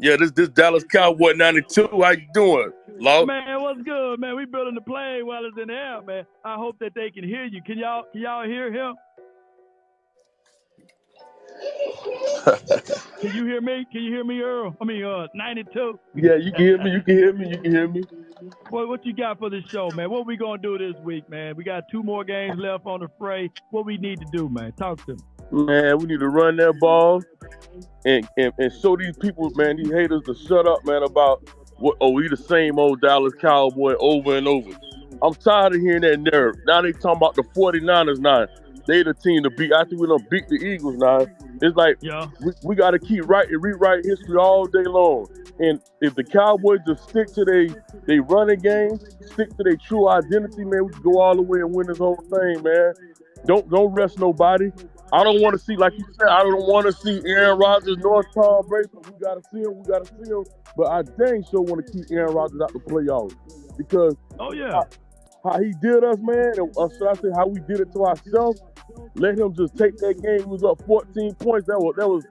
Yeah, this this Dallas Cowboy 92. How you doing, Law? Man, what's good, man? We building the plane while it's in the air, man. I hope that they can hear you. Can y'all can y'all hear him? can you hear me? Can you hear me, Earl? I mean, uh, 92. Yeah, you can hear me. You can hear me. You can hear me. What what you got for this show, man? What we gonna do this week, man? We got two more games left on the fray. What we need to do, man? Talk to me. Man, we need to run that ball and, and, and show these people, man, these haters to shut up, man, about what oh, we the same old Dallas Cowboy over and over. I'm tired of hearing that narrative. Now they talking about the 49ers now. They the team to beat. After we don't beat the Eagles now. It's like Yeah. we, we got to keep writing, rewrite history all day long. And if the Cowboys just stick to they they running game, stick to their true identity, man, we can go all the way and win this whole thing, man. Don't don't rest nobody. I don't want to see, like you said, I don't want to see Aaron Rodgers nor Tom Brady. We gotta see him. We gotta see him. But I dang sure want to keep Aaron Rodgers out the playoffs because Oh yeah. how he did us, man, and uh, should I say how we did it to ourselves? Let him just take that game. He was up 14 points. That was that was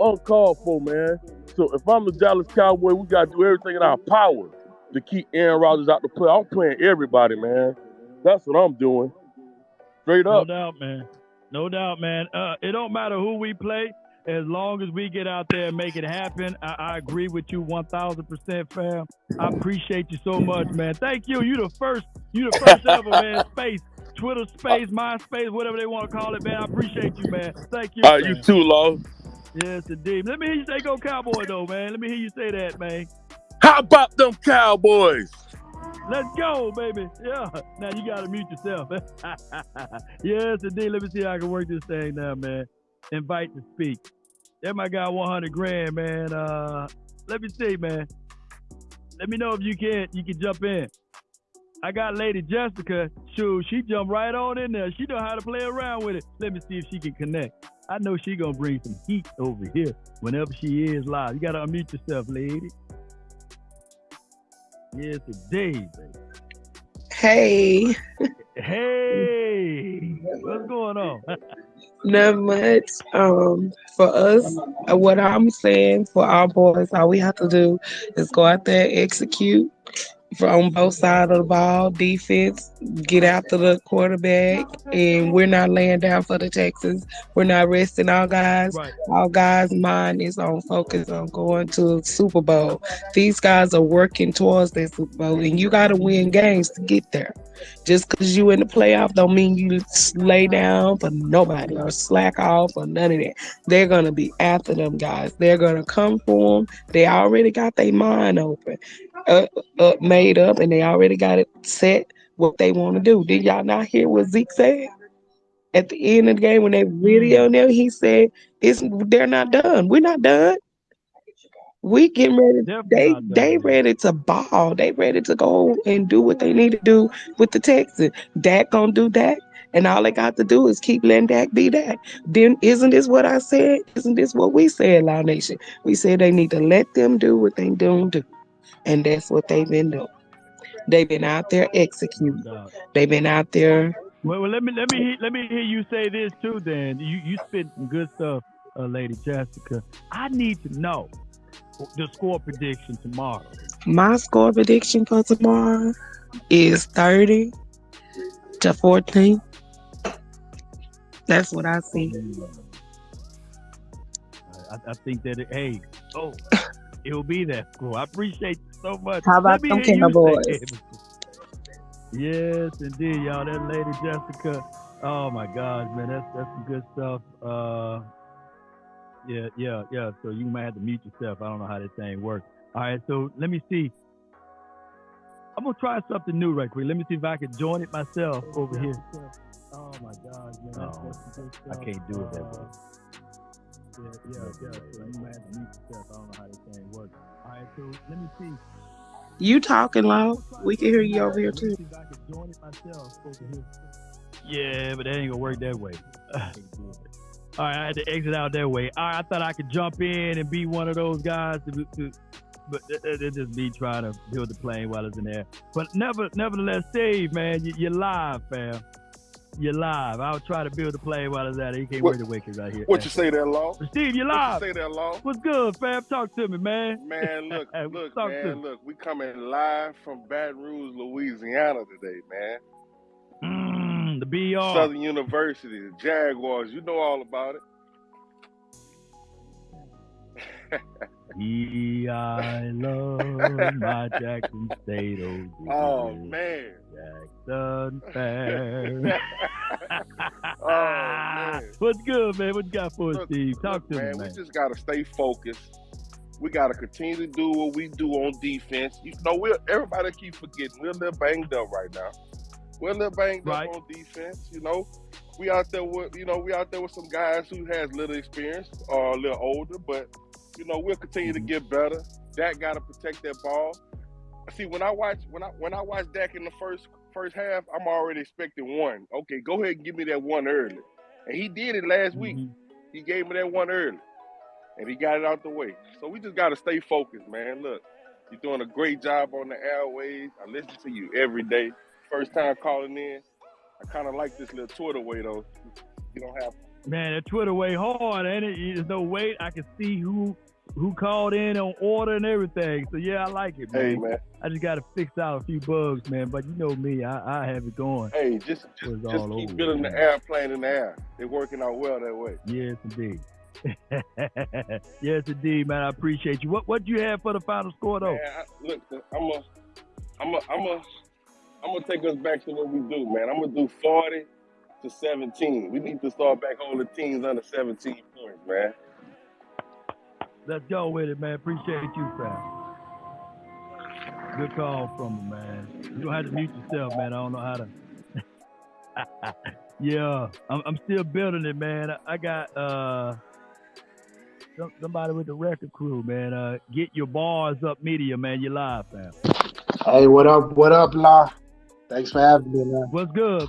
uncalled for, man. So if I'm the Dallas Cowboy, we gotta do everything in our power to keep Aaron Rodgers out the play. I'm playing everybody, man. That's what I'm doing. Straight up. No doubt, man. No doubt, man. Uh, it don't matter who we play, as long as we get out there and make it happen. I, I agree with you 1,000%, fam. I appreciate you so much, man. Thank you. You the first, you the first ever, man. Space, Twitter space, MySpace, whatever they want to call it, man. I appreciate you, man. Thank you. All right, you too, Law. Yes, indeed. Let me hear you say go Cowboy, though, man. Let me hear you say that, man. How about them Cowboys? Let's go, baby. Yeah. Now you gotta mute yourself. yes, indeed. Let me see how I can work this thing now, man. Invite to speak. That my guy 100 grand, man. Uh, let me see, man. Let me know if you can you can jump in. I got Lady Jessica. Shoot, she jumped right on in there. She know how to play around with it. Let me see if she can connect. I know she gonna bring some heat over here whenever she is live. You gotta unmute yourself, lady. Yes, today, baby. Hey, Hey, what's going on? not much. Um, for us, uh, what I'm saying for our boys, all we have to do is go out there, execute from both sides of the ball, defense, get after the quarterback, and we're not laying down for the Texans. We're not resting our guys. right. Our guys' mind is on focus on going to Super Bowl. These guys are working towards that Super Bowl, and you got to win games to get there. Just because you in the playoff don't mean you lay down for nobody or slack off or none of that. They're gonna be after them guys. They're gonna come for them. They already got their mind open, uh, uh, made up, and they already got it set what they want to do. Did y'all not hear what Zeke said? At the end of the game, when they video them, he said, "It's they're not done. We're not done. We getting ready. Definitely They they ready to ball. They ready to go and do what they need to do with the Texans. Dak gonna do that, and all they got to do is keep letting Dak be Dak. Then isn't this what I said? Isn't this what we said, Loud Nation? We said they need to let them do what they don't do, and that's what they've been doing. They've been out there executing. They've been out there. Well, well, let me let me let me hear you say this too. Then you you spit some good stuff, uh, Lady Jessica. I need to know the score prediction tomorrow. My score prediction for tomorrow is thirty to fourteen. That's what I see. I, I think that it, hey, oh, it'll be that score. I appreciate so much. How about Let me them hear you Cowboys? say it. Yes, indeed, y'all. That Lady Jessica. Oh my God, man, that's that's some good stuff. Uh, yeah, yeah, yeah. So you might have to mute yourself. I don't know how this thing works. All right, so let me see. I'm gonna try something new right quick. Let me see if I can join it myself over here. Oh my God, man, that's, that's I can't do it that way. Yeah, yeah, yeah. So you might have to mute yourself. I don't know how this thing works. All right, so let me see. You talking loud? We can hear you over here too. Yeah, but that ain't gonna work that way. All right, I had to exit out that way. All right, I thought I could jump in and be one of those guys, to, to, but it, just me trying to build the plane while it's in there. But never, nevertheless, Steve, man, you, you're live, fam. You're live. I'll try to build a play while it's at it. He can't What- wait to wake right here. What you say there, Law? Steve, you're What live. you say there, Law? What's good, fam? Talk to me, man. Man, look, look, talk man, look. We coming live from Baton Rouge, Louisiana today, man. Mm, the BR. Southern University, the Jaguars. You know all about it. I love my Jackson State. Oh, Oh man. Jackson fan. Oh, man. What's good, man? What you got for us, Look, Steve? Talk look, to man, me, man. We just gotta stay focused. We gotta continue to do what we do on defense. You know, we everybody keep forgetting we're a little banged up right now. We're a little banged Right. up on defense. You know, we out there with you know we out there with some guys who has little experience or a little older, but you know we'll continue to get better. Dak got to protect that ball. See, when I watch when I when I watch Dak in the first first half, I'm already expecting one. Okay, go ahead and give me that one early, and he did it last week. Mhm. He gave me that one early, and he got it out the way. So we just got to stay focused, man. Look, you're doing a great job on the airways. I listen to you every day. First time calling in. I kind of like this little Twitter way though. You don't have. Man, that Twitter way hard, ain't it? There's no wait. I can see who who called in on order and everything. So yeah, I like it, man. Hey man. I just got to fix out a few bugs, man. But you know me, I, I have it going. Hey, just just, just all keep over, building man. the airplane in the air. They're working out well that way. Yes, indeed. yes, indeed, man. I appreciate you. What what you have for the final score though? Man, I, look, I'm a, I'm a, I'm a, I'm gonna take us back to what we do, man. I'm gonna do 40 to 17. We need to start back holding teams under 17 points, man. Let's go with it, man. Appreciate you, fam. Good call from him, man. You don't have to mute yourself, man. I don't know how to. yeah, I'm, I'm still building it, man. I, got uh some, somebody with the record crew, man. Uh, get your bars up, media, man. You live, fam. Hey, what up? What up, Law? Thanks for having me, man. What's good,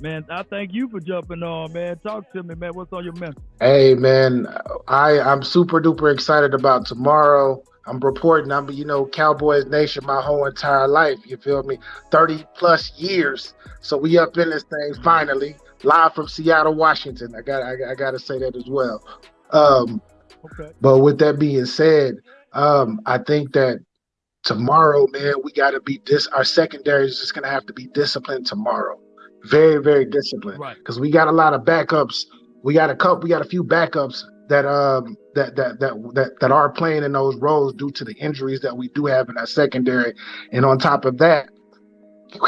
man? I thank you for jumping on, man. Talk to me, man. What's on your mental? Hey, man, I I'm super duper excited about tomorrow. I'm reporting. I'm you know Cowboys Nation my whole entire life. You feel me? Thirty plus years. So we up in this thing finally, live from Seattle, Washington. I got I, I got to say that as well. Um, Okay. But with that being said, um, I think that tomorrow, man, we got to be this. Our secondary is just gonna have to be disciplined tomorrow. Very, very disciplined Right. because we got a lot of backups. We got a couple. We got a few backups that um that that that that that are playing in those roles due to the injuries that we do have in our secondary. And on top of that,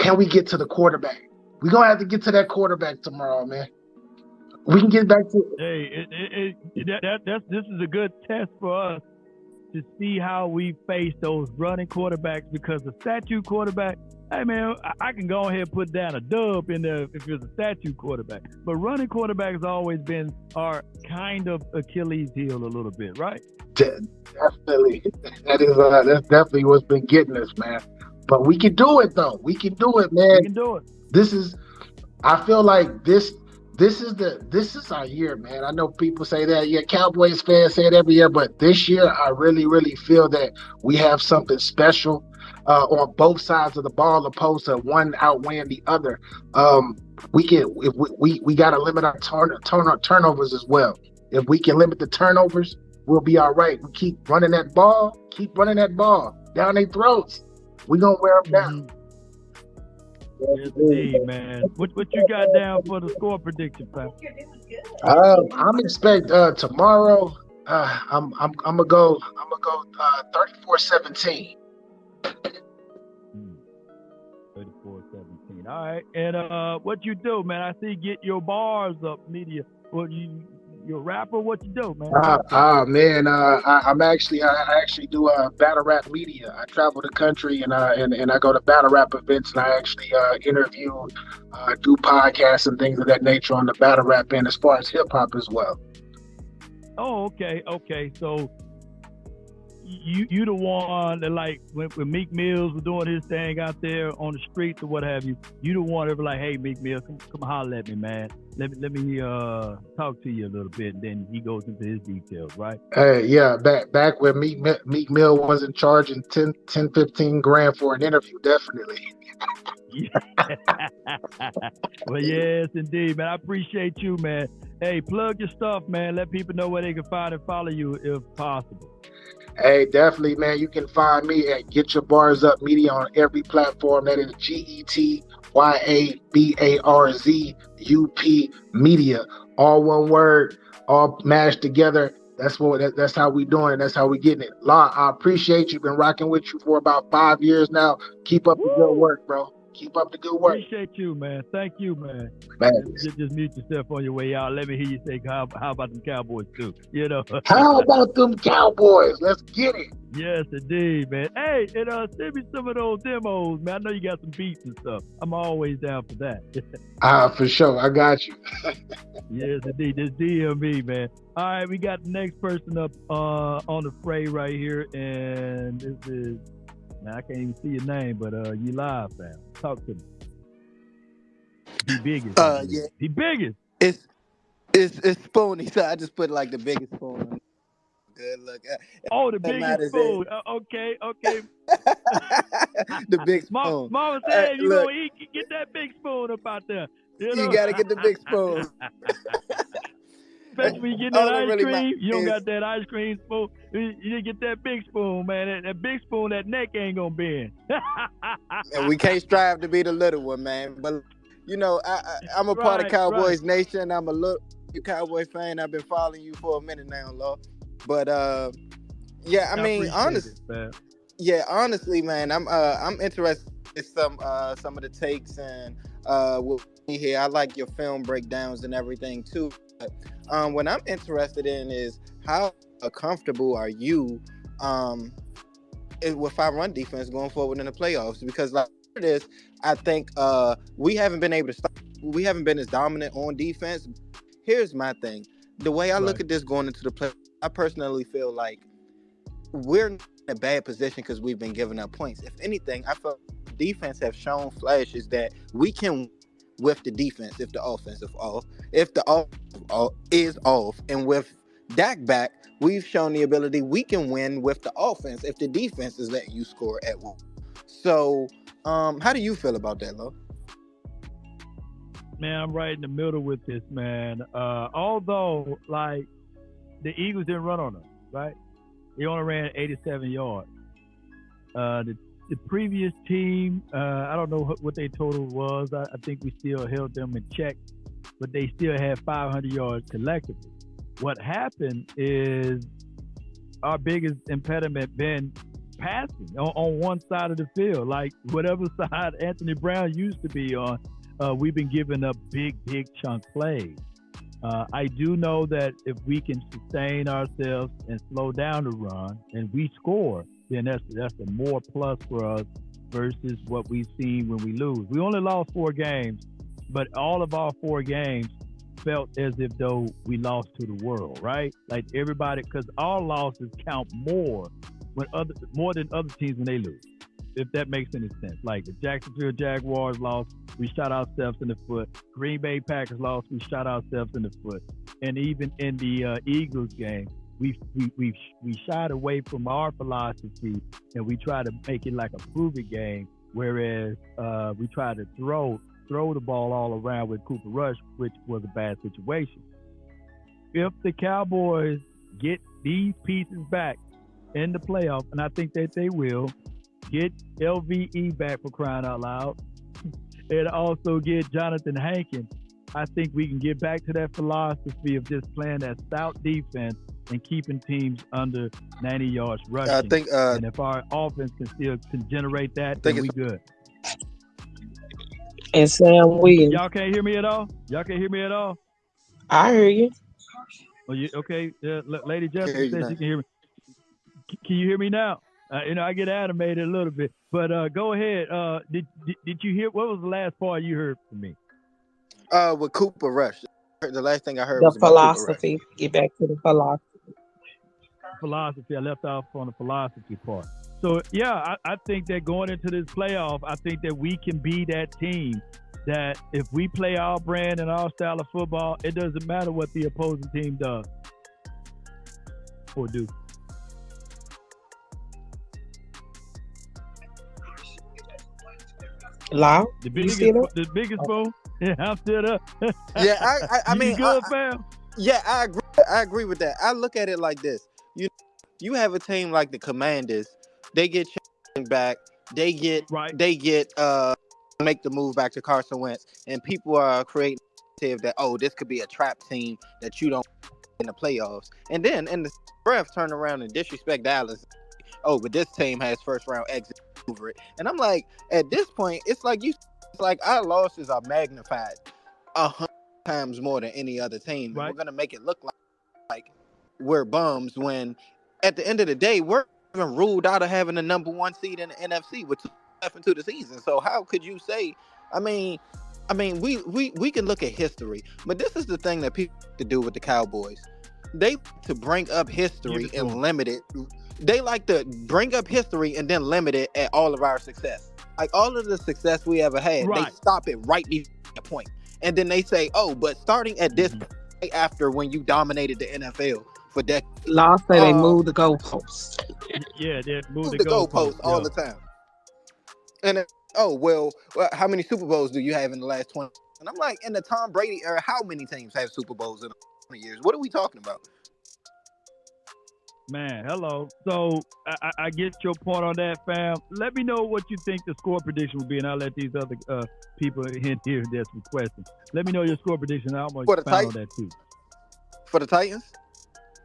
can we get to the quarterback? We're gonna have to get to that quarterback tomorrow, man. We can get back to Hey, it, it, it, that, that, that's, this is a good test for us to see how we face those running quarterbacks because the statue quarterback, hey man, I, can go ahead and put down a dub in there if it's a statue quarterback. But running quarterback has always been our kind of Achilles heel a little bit, right? De- definitely. That is uh, that's definitely what's been getting us, man. But we can do it though. We can do it, man. We can do it. This is I feel like this this is the this is our year, man. I know people say that, yeah, Cowboys fans say it every year, but this year I really, really feel that we have something special uh, on both sides of the ball, opposed to one outweighing the other. Um, we can if we we, we got to limit our turn, turn our turnovers as well. If we can limit the turnovers, we'll be all right. We keep running that ball, keep running that ball down their throats. We gonna wear them down. Mhm. Yes, indeed, man. What, what you got down for the score prediction, fam? Um, I'm expect uh tomorrow. Uh, I'm I'm I'm gonna go. I'm gonna go uh 34-17. Hmm. 34 17. All right. And uh what you do, man? I see get your bars up, media. What you you a rapper? What you do, man? Ah, ah, man. Uh, I, I'm actually I, I actually do uh battle rap media. I travel the country and uh and, and I go to battle rap events and I actually uh interview, uh, do podcasts and things of that nature on the battle rap end as far as hip hop as well. Oh, okay, okay. So you you the one that like when, when Meek Mills was doing his thing out there on the streets or what have you, you the one that was like, hey Meek Mills, come come holler at me, man. Let me let me uh talk to you a little bit and then he goes into his details, right? Hey, yeah, back back when Meek, Meek Mill wasn't charging 10, 10, 15 grand for an interview, definitely. well, yes, indeed, man. I appreciate you, man. Hey, plug your stuff, man. Let people know where they can find and follow you if possible. Hey, definitely, man. You can find me at Get Your Bars Up Media on every platform. That is G E T Y A B A R Z U P Media. All one word, all mashed together. That's what that, that's how we doing it. That's how we getting it. Law, I appreciate you. Been rocking with you for about five years now. Keep up Woo! the good work, bro. Keep up the good work. Appreciate you, man. Thank you, man. Just, just mute yourself on your way out. Let me hear you say, how, how about them Cowboys, too? You know. how about them Cowboys? Let's get it. Yes, indeed, man. Hey, and uh, send me some of those demos, man. I know you got some beats and stuff. I'm always down for that. Ah, uh, for sure. I got you. yes, indeed. Just DM man. All right, we got the next person up uh, on the fray right here, and this is now I can't even see your name, but uh, you live, fam. Talk to me. The biggest. Uh, yeah. The biggest. It's it's it's spoony, so I just put like the biggest spoon. Good look. Uh, oh, the biggest spoon. Uh, okay, okay. the big spoon. Mama said uh, you look, gonna eat, get that big spoon up out there. You, know? you gotta get the big spoon. Especially when you get that ice really cream, you don't got that ice cream spoon. You, you get that big spoon, man. That, that, big spoon, that neck ain't gonna bend. and we can't strive to be the little one, man. But you know, I, I, am a right, part of Cowboys right. Nation. I'm a little Cowboy fan. I've been following you for a minute now, Law. But uh, yeah, I, I mean, honestly, yeah, honestly, man, I'm uh, I'm interested in some uh, some of the takes and uh, what here. I like your film breakdowns and everything too. But um, what I'm interested in is how comfortable are you um, with five run defense going forward in the playoffs? Because like this, I think uh, we haven't been able to stop. We haven't been as dominant on defense. Here's my thing: the way I right. look at this going into the play, I personally feel like we're in a bad position because we've been giving up points. If anything, I feel defense have shown flashes that we can with the defense if the offense is off. If the off is off, and with Dak back, we've shown the ability we can win with the offense if the defense is letting you score at will. So, um, how do you feel about that, Lo? Man, I'm right in the middle with this, man. Uh, although, like, the Eagles didn't run on us, right? They only ran 87 yards. Uh, the the previous team, uh, I don't know what their total was. I, I, think we still held them in check, but they still had 500 yards collectively. What happened is our biggest impediment been passing on, on one side of the field. Like whatever side Anthony Brown used to be on, uh, we've been giving up big, big chunk plays. Uh, I do know that if we can sustain ourselves and slow down the run and we score, then that's that's a more plus for us versus what we've seen when we lose. We only lost four games, but all of our four games felt as if though we lost to the world, right? Like everybody, because our losses count more when other more than other teams when they lose. If that makes any sense. Like the Jacksonville Jaguars lost, we shot ourselves in the foot. Green Bay Packers lost, we shot ourselves in the foot. And even in the uh, Eagles game, we we we we shied away from our philosophy and we try to make it like a prove it game. Whereas uh, we try to throw throw the ball all around with Cooper Rush, which was a bad situation. If the Cowboys get these pieces back in the playoff, and I think that they will, get LVE back for crying out loud, and also get Jonathan Hankins, I think we can get back to that philosophy of just playing that stout defense and keeping teams under 90 yards rushing. I think, uh, and if our offense can still can generate that, then we good. And Sam Williams. Y'all can't hear me at all. Y'all can't hear me at all. I hear you. Oh, you okay? Uh, Lady Jessica says she can hear me. Can you hear me now? Uh, you know, I get animated a little bit, but uh, go ahead. Uh, did, did, did you hear? What was the last part you heard from me? Uh, with Cooper Rush. The last thing I heard the philosophy. Get back to the philosophy philosophy. I left off on the philosophy part. So yeah, I, I think that going into this playoff, I think that we can be that team that if we play our brand and our style of football, it doesn't matter what the opposing team does or do. Loud? The biggest, the biggest phone. Yeah, I'm still up. Yeah, I I, I mean, good, I- fam? yeah, I agree. I agree with that. I look at it like this: you have a team like the Commanders, they get back, they get Right. they get uh make the move back to Carson Wentz, and people are creating that oh this could be a trap team that you don't in the playoffs, and then in the breath turn around and disrespect Dallas. Oh, but this team has first round exit over it, and I'm like, at this point, it's like you, it's like our losses are magnified a hundred times more than any other team. Right. We're gonna make it look like like we're bums when at the end of the day we're even ruled out of having the number one seed in the NFC with two left into the season. So how could you say? I mean, I mean, we we we can look at history, but this is the thing that people to do with the Cowboys. They to bring up history Give it to and limit it. They like to bring up history and then limit it at all of our success. Like all of the success we ever had, they stop it right before the point, and then they say, "Oh, but starting at this Mhm. point after when you dominated the NFL for decades." Law say they Uh, moved the goalposts. Yeah, they move moved the, the goalposts all yeah. the time. And then, oh well, well, how many Super Bowls do you have in the last twenty? And I'm like, in the Tom Brady era, how many teams have Super Bowls in twenty years? What are we talking about? Man, hello. So I, I- I get your point on that, fam. Let me know what you think the score prediction will be, and I'll let these other uh, people in here that's requesting. Let me know your score prediction. I'm gonna For the expound on that too. For the Titans,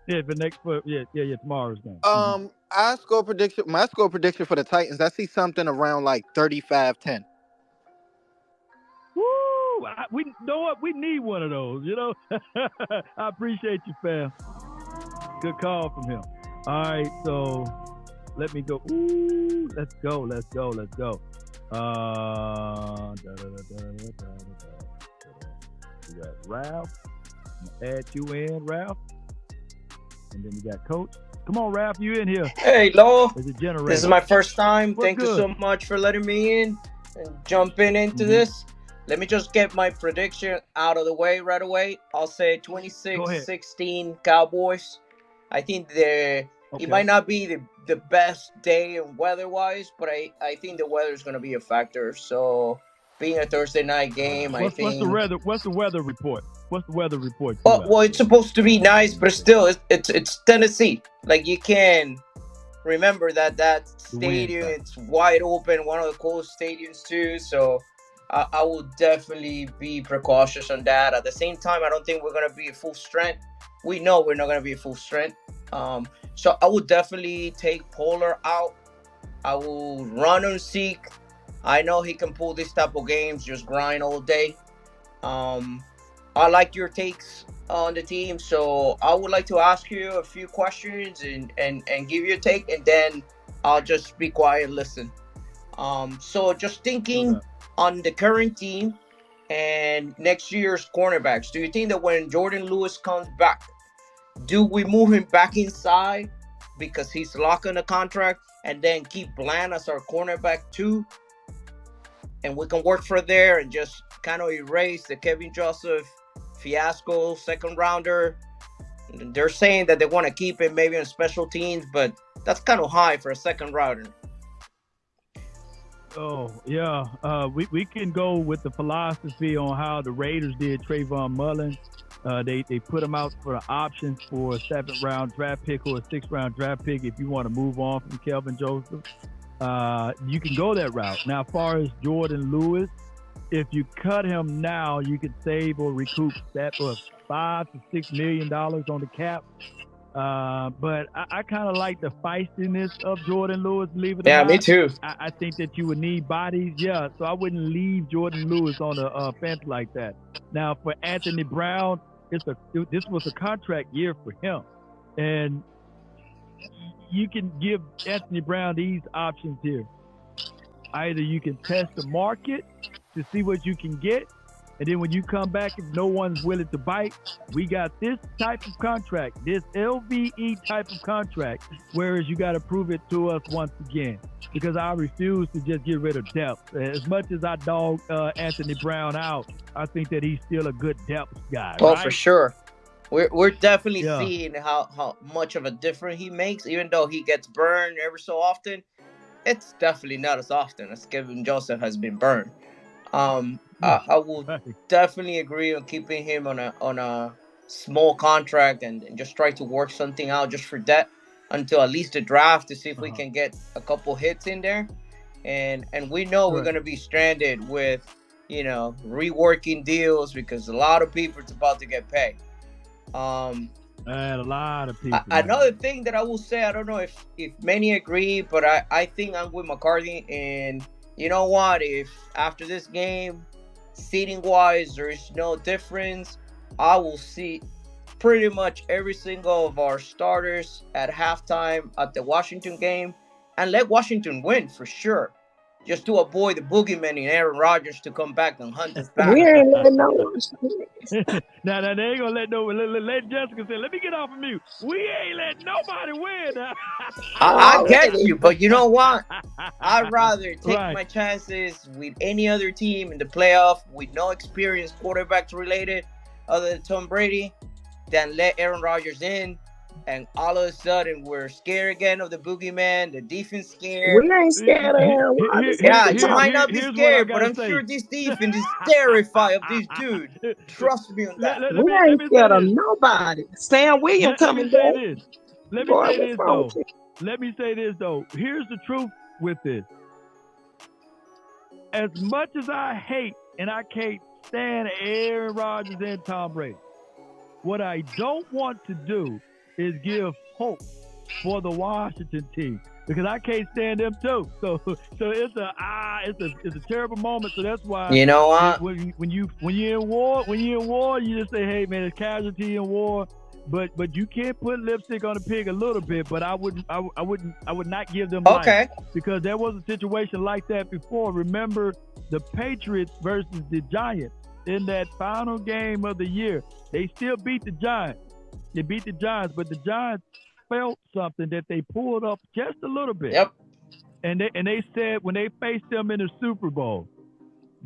yeah, the next foot. Yeah, yeah, yeah. Tomorrow's game. Mm-hmm. Um, mm-hmm. I score prediction. My score prediction for the Titans. I see something around like 35-10. Woo! I, we know what we need one of those. You know. I appreciate you, fam. Good call from him. All right, so let me go. Ooh, let's go. Let's go. Let's go. Uh, we got Ralph. Add you in, Ralph. And then we got Coach. Come on, Ralph, you in here? Hey, Law. There's a generator. This is my first time. What's Thank you so much for letting me in and jumping into Mhm. this. Let me just get my prediction out of the way right away. I'll say 26-16 Cowboys. I think the Okay. it might not be the, the best day and weather wise, but I, I think the weather is going to be a factor. So, being a Thursday night game, I What's, think. what's the weather? What's the weather report? What's the weather report? Well, well, it's supposed to be nice, but still, it's it's, it's Tennessee. Like you can remember that that stadium, it's wide open, one of the coolest stadiums too. So I, I will definitely be precautious on that. At the same time, I don't think we're gonna be at full strength. We know we're not gonna be at full strength. Um, so I will definitely take Pollard out. I will run on Zeke. I know he can pull this type of games, just grind all day. Um, I like your takes on the team, so I would like to ask you a few questions and and and give you a take, and then I'll just be quiet and listen. Um, so just thinking Okay. on the current team and next year's cornerbacks, do you think that when Jourdan Lewis comes back, do we move him back inside because he's locking the contract, and then keep Bland as our cornerback too? And we can work for there and just kind of erase the Kelvin Joseph fiasco second rounder. They're saying that they want to keep him maybe on special teams, but that's kind of high for a second rounder. Oh yeah, uh, we we can go with the philosophy on how the Raiders did Trayvon Mullen. Uh, they they put him out for the options for a seventh round draft pick or a sixth round draft pick if you want to move on from Kelvin Joseph. Uh, you can go that route. Now, as far as Jourdan Lewis, if you cut him now, you could save or recoup that for five to six million dollars on the cap. Uh, but I, I kind of like the feistiness of Jourdan Lewis. Believe it Yeah, me too. I, I think that you would need bodies, yeah. So I wouldn't leave Jourdan Lewis on a, uh, fence like that. Now for Anthony Brown, it's a this was a contract year for him, and you can give Anthony Brown these options here. Either you can test the market to see what you can get, and then when you come back, if no one's willing to bite, we got this type of contract, this LVE type of contract. Whereas you got to prove it to us once again, because I refuse to just get rid of depth. As much as I dog uh, Anthony Brown out, I think that he's still a good depth guy. Oh, right? for sure. We're, we're definitely Yeah. seeing how, how much of a difference he makes, even though he gets burned every so often. it's definitely not as often as Kelvin Joseph has been burned. Um, I, I will definitely agree on keeping him on a on a small contract and, and just try to work something out just for that until at least the draft to see if uh-huh. we can get a couple hits in there. And and we know right. we're gonna be stranded with, you know, reworking deals because a lot of people are about to get paid. Um and a lot of people. another thing that I will say, I don't know if if many agree, but I I think I'm with McCarthy. And you know what? If after this game, seating wise, there is no difference. I will see pretty much every single of our starters at halftime at the Washington game and let Washington win for sure. Just to avoid the boogeyman and Aaron Rodgers to come back and hunt us back. We ain't letting no now, now they ain't gonna let no let, let, Jessica say, let me get off of mute. We ain't letting nobody win. I, I, get you, but you know what? I'd rather take right. my chances with any other team in the playoff with no experience quarterbacks related other than Tom Brady than let Aaron Rodgers in and all of a sudden we're scared again of the boogeyman, the defense scared. We ain't scared of Aaron Rodgers. Yeah, you might not be scared, but I'm say. sure this defense is terrified of this dude. Trust me on that. Let, let, we let ain't scared of nobody. Sam Williams coming back. Let me Boy, say this though. Let me say this though. Here's the truth with this. As much as I hate and I can't stand Aaron Rodgers and Tom Brady, what I don't want to do is give hope for the Washington team because I can't stand them too. So so it's a ah it's a it's a terrible moment. So that's why you know what when, when you when you're in war when you're in war you just say hey man it's casualty in war. But but you can't put lipstick on a pig a little bit. But I wouldn't I, I wouldn't I would not give them okay because there was a situation like that before. Remember the Patriots versus the Giants in that final game of the year. They still beat the Giants. They beat the Giants, but the Giants felt something that they pulled up just a little bit. Yep. And they and they said when they faced them in the Super Bowl,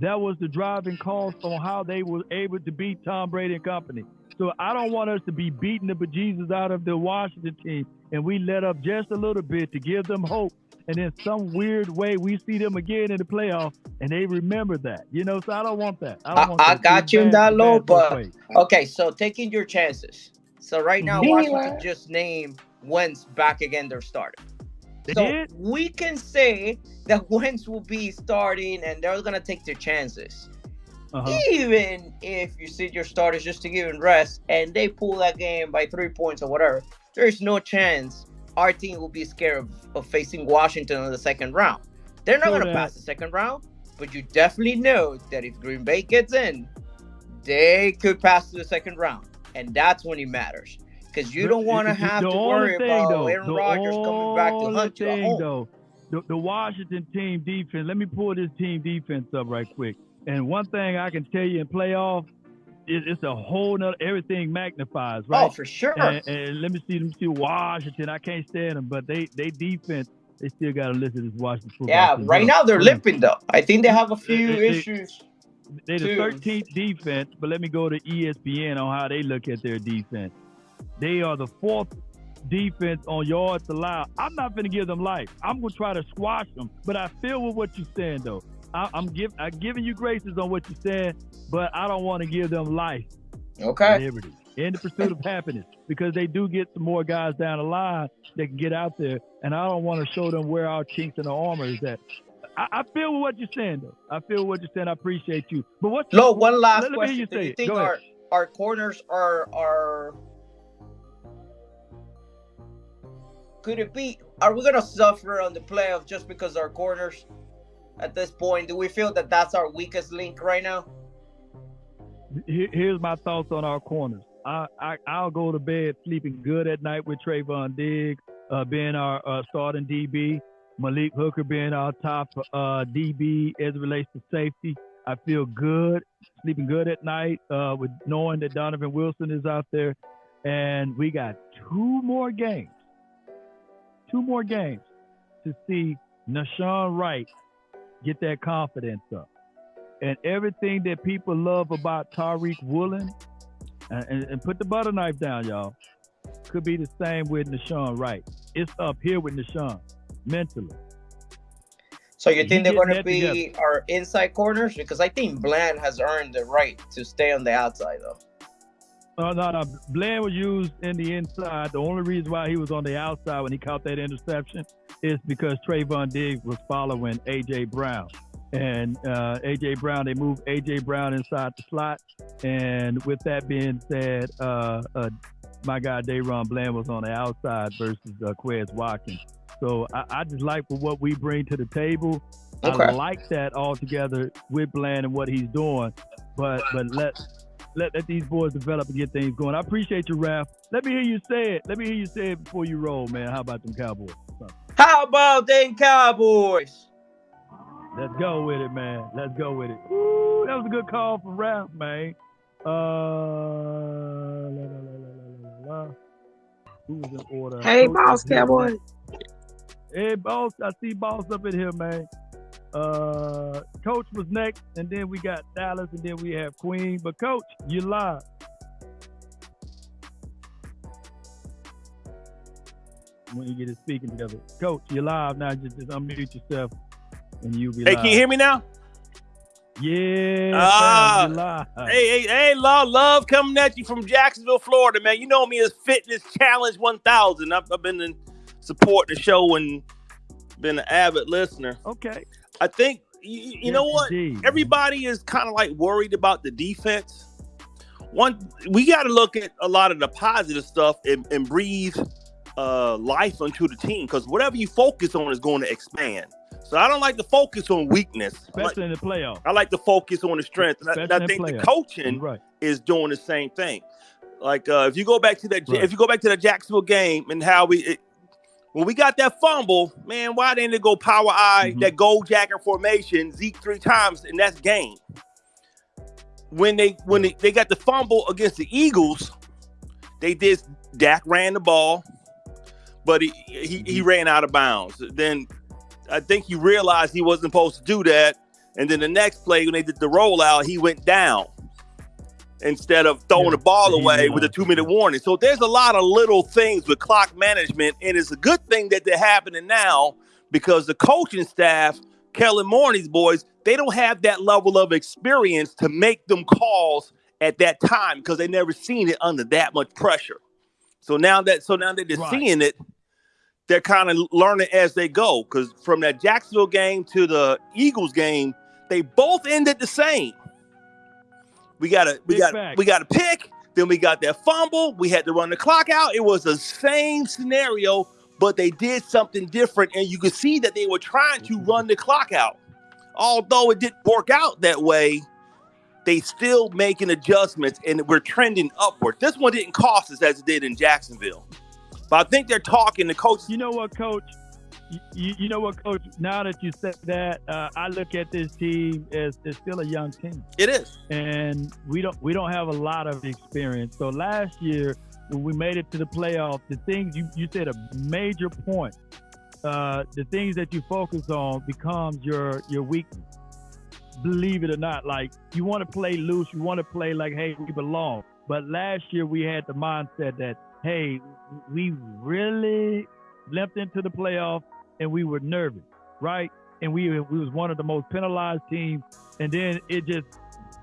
that was the driving cause on how they were able to beat Tom Brady and company. So I don't want us to be beating the bejesus out of the Washington team, and we let up just a little bit to give them hope. And in some weird way, we see them again in the playoffs, and they remember that. You know, so I don't want that. I, want I, I got you in that low, but okay. So taking your chances. So right now, Washington just named Wentz back again their starter. They so did? we can say that Wentz will be starting and they're gonna take their chances. Uh-huh. Even if you sit your starters just to give them rest and they pull that game by three points or whatever, there's no chance our team will be scared of, of facing Washington in the second round. They're not gonna pass the second round, but you definitely know that if Green Bay gets in, they could pass to the second round and that's when he matters because you don't want to have to worry thing, about though, Aaron Rodgers coming back to hunt you thing, Though, the, the Washington team defense. Let me pull this team defense up right quick. And one thing I can tell you in playoff, it, it's a whole nother everything magnifies, oh, right? Oh, for sure. And, and, let me see, let me see Washington. I can't stand them, but they they defense. They still got to listen to this Washington football. Yeah, right now they're limping though. I think they have a few issues they're the 13th defense, but let me go to ESPN on how they look at their defense. They are the fourth defense on yards allowed. I'm not going to give them life. I'm going to try to squash them, but I feel with what you're saying though. I, am give, I'm giving you graces on what you're saying, but I don't want to give them life. Okay. Liberty in the pursuit of happiness because they do get some more guys down the line that can get out there, and I don't want to show them where our chinks in the armor is at. I, I, feel what you're saying, though. I feel what you're saying. I appreciate you. But what? No, one last let, question. Let Do you think our our corners are are could it be? Are we gonna suffer on the playoff just because our corners? At this point, do we feel that that's our weakest link right now? Here's my thoughts on our corners. I, I I'll go to bed sleeping good at night with Trevon Diggs uh, being our uh, starting DB. Malik Hooker being our top uh, DB as it relates to safety. I feel good, sleeping good at night uh, with knowing that Donovan Wilson is out there. And we got two more games, two more games to see Nahshon Wright get that confidence up. And everything that people love about Tariq Woolen, and, and, and put the butter knife down, y'all, could be the same with Nahshon Wright. It's up here with Nahshon mentally. So you think they're going to be together. our inside corners? Because I think Bland has earned the right to stay on the outside, though. Uh, no, no. Bland was used in the inside. The only reason why he was on the outside when he caught that interception is because Trevon Diggs was following AJ Brown. And uh, AJ Brown, they moved AJ Brown inside the slot. And with that being said, uh, uh, my guy DaRon Bland was on the outside versus uh, Quez Watkins. So I, I, just like for what we bring to the table. Okay. I like that altogether with Bland and what he's doing. But but let let, let these boys develop and get things going. I appreciate you, Ralph. Let me hear you say it. Let me hear you say it before you roll, man. How about them Cowboys? How about them Cowboys? Let's go with it, man. Let's go with it. Ooh, that was a good call from Ralph, man. Uh, la, la, la, Who was in order? Hey, Coach boss, Cowboy. Hey, boss. I see boss up in here, man. Uh, Coach was next, and then we got Dallas, and then we have Queen. But Coach, you live. When you get it speaking together, Coach, you live now. Just, just unmute yourself, and you be. Hey, live. can you hear me now? Yeah. Ah, hey, hey, hey, love, love coming at you from Jacksonville, Florida, man. You know me as Fitness Challenge 1000. I've, I've been in support the show and been an avid listener. Okay. I think you, you yes, know what? Indeed. Everybody is kind of like worried about the defense. One, we got to look at a lot of the positive stuff and, and breathe uh, life into the team because whatever you focus on is going to expand. So I don't like to focus on weakness, especially like, in the playoff. I like to focus on the strength, and I, I, think the coaching right. is doing the same thing. Like uh, if you go back to that, right. if you go back to the Jacksonville game and how we, it, when we got that fumble, man, why didn't it go power I, mm-hmm. that gold jacket formation, Zeke three times, and that's game. When they when they, they got the fumble against the Eagles, they did Dak ran the ball, but he, he, he mm-hmm. ran out of bounds. Then I think he realized he wasn't supposed to do that. And then the next play, when they did the rollout, he went down instead of throwing yeah, the ball away with a two minute warning. So there's a lot of little things with clock management. And it's a good thing that they're happening now because the coaching staff, Kellen Moore's boys, they don't have that level of experience to make them calls at that time because they never seen it under that much pressure. So now that so now that they're right. seeing it, they're kind of learning as they go. Because from that Jacksonville game to the Eagles game, they both ended the same. We got a we got we got a pick, then we got that fumble. We had to run the clock out. It was the same scenario, but they did something different, and you could see that they were trying to run the clock out. Although it didn't work out that way, they still making adjustments, and we're trending upward. This one didn't cost us as it did in Jacksonville. But I think they're talking. The coach. You know what, coach? You, you know what, coach? Now that you said that, uh, I look at this team as it's still a young team. It is, and we don't we don't have a lot of experience. So last year when we made it to the playoffs, the things you you said a major point. Uh, the things that you focus on becomes your your weakness. Believe it or not, like you want to play loose, you want to play like, hey, we belong. But last year we had the mindset that hey, we really limped into the playoff and we were nervous, right? And we, we was one of the most penalized teams. And then it just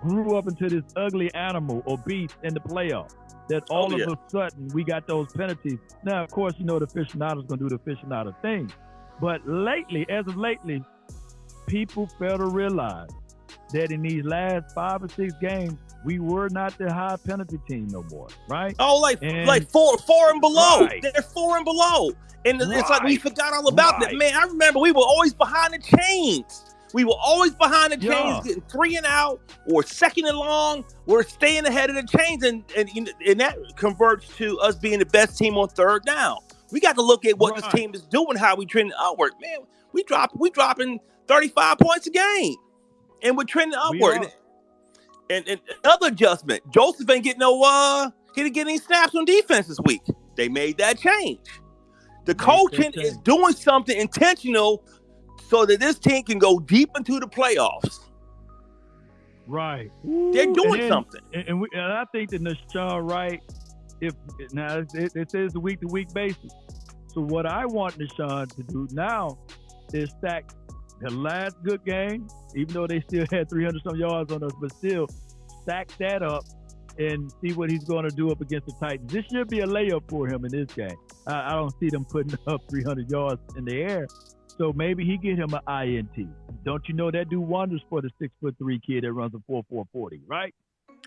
grew up into this ugly animal or beast in the playoff. That oh, all oh, yeah. of a sudden we got those penalties. Now, of course, you know the aficionados gonna do the aficionado thing. But lately, as of lately, people fail to realize that in these last five or six games, we were not the high penalty team no more, right? Oh, like and, like four four and below. Right. They're four and below. And right. it's like we forgot all about right. that. Man, I remember we were always behind the chains. We were always behind the chains, yeah. getting three and out or second and long. We're staying ahead of the chains, and and, and that converts to us being the best team on third down. We got to look at what this team is doing, how we trending upward. Man, we drop we dropping 35 points a game. And we're trending upward and, and another adjustment. Joseph ain't getting no uh he didn't get any snaps on defense this week. They made that change. The coaching is doing something intentional so that this team can go deep into the playoffs. Right. They're doing then, something. And, and, we, and, I think that Nahshon Wright, if now it, it says the week to week basis. So what I want Nahshon to do now is stack the last good game, even though they still had 300 some yards on us, but still stack that up and see what he's going to do up against the Titans. This should be a layup for him in this game. I, I don't see them putting up 300 yards in the air. So maybe he get him an INT. Don't you know that do wonders for the six foot three kid that runs a four four forty, right?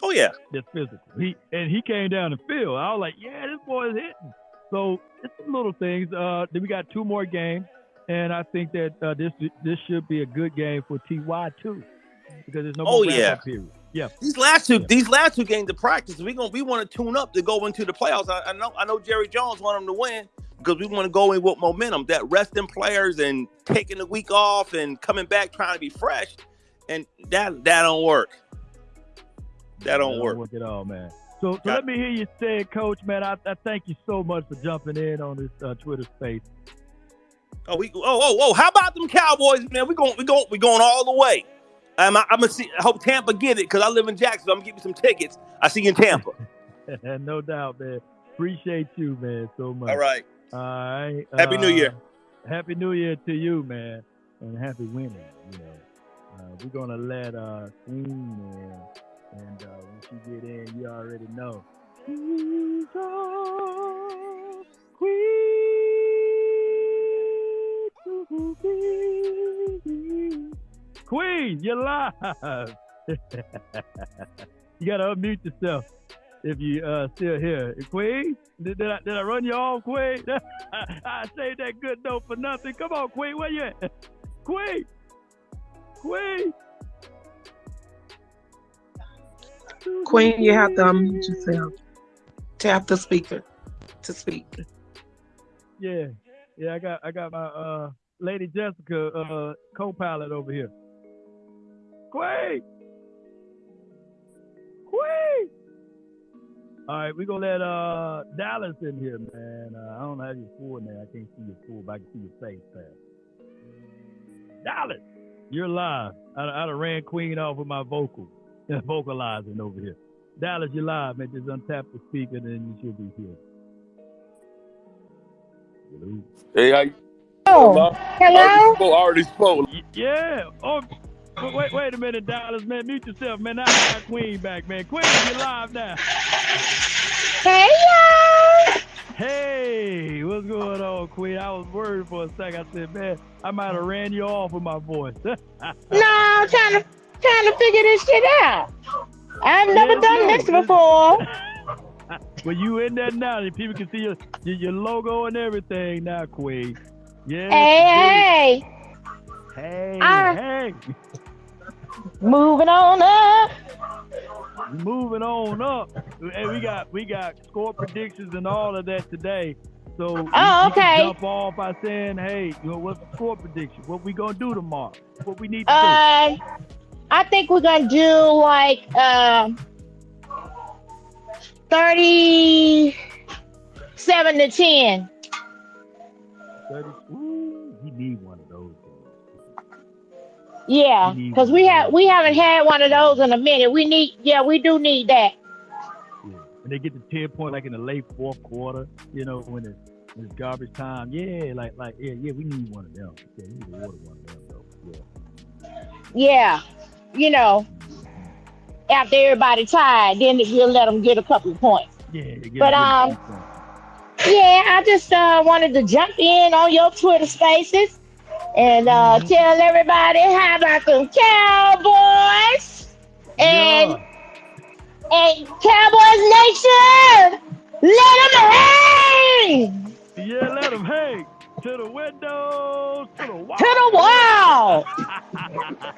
Oh yeah, that's physical. He and he came down the field. I was like, yeah, this boy is hitting. So it's little things. Uh, then we got two more games, and I think that uh, this this should be a good game for Ty too, because there's no oh yeah period. Yeah. These last two, yeah. these last two games of practice, we gonna we want to tune up to go into the playoffs. I, I, know, I know Jerry Jones want them to win because we want to go in with momentum. That resting players and taking the week off and coming back trying to be fresh, and that that don't work. That don't, that work. work at all, man. So, so let me hear you say, Coach, man. I, I, thank you so much for jumping in on this uh, Twitter space. Oh, we oh oh oh! How about them Cowboys, man? We going we going we going all the way. I'm, I'm gonna see. I hope Tampa get it because I live in Jacksonville. I'm gonna give you some tickets. I see you in Tampa. no doubt, man. Appreciate you, man, so much. All right. All right. Happy uh, New Year. Happy New Year to you, man, and happy winning. You know, uh, we're gonna let uh, Queen in, and uh, when she get in, you already know. Queen. Queen, you're live. you gotta unmute yourself if you uh still here. Queen, did, did I did I run you off, Queen? I say that good note for nothing. Come on, Queen, where you at? Queen, Queen. Queen, you have to unmute yourself. Tap the speaker to speak. Yeah, yeah, I got I got my uh Lady Jessica uh co-pilot over here. Quay! Quay! All right, we're gonna let uh Dallas in here, man. Uh, I don't have your full name. I can't see your full, but I can see your face, man. Dallas, you're live. I, I done ran Queen off with my vocal, vocalizing over here. Dallas, you're live, man. Just untap the speaker, and then you should be here. Hello. Hey, how you? Oh, hello. Already spoke. Already spoke. Yeah. Oh, Wait, wait a minute, Dallas, man. Mute yourself, man. I got Queen back, man. Queen, you live now. Hey, y'all. Hey, what's going on, Queen? I was worried for a second. I said, man, I might have ran you off with my voice. no, I'm trying to trying to figure this shit out. I've never yeah, done this before. well, you in there now. People can see your, your, your logo and everything now, Queen. Yeah. Hey, hey. Hey, I, hey. Moving on up. Moving on up. Hey, we got we got score predictions and all of that today. So oh, okay. jump off by saying, hey, you know, what's the score prediction? What we gonna do tomorrow? What we need to uh, do? I think we're gonna do like uh, thirty-seven to ten. 30, ooh, you need one of those. Yeah, because we have we haven't had one of those in a minute. We need yeah, we do need that. Yeah. When they get to ten point like in the late fourth quarter, you know, when it's, when it's garbage time, yeah, like like yeah, yeah, we need one of them. Yeah, we need to order one of them though. Yeah. Yeah, you know, after everybody tired, then we'll let them get a couple of points. Yeah, but um, yeah, I just uh, wanted to jump in on your Twitter Spaces and uh, mm-hmm. tell everybody how about them Cowboys and yeah. and Cowboys Nation. Let them hang. Yeah, let them hang to the windows, to the wall. To the wall.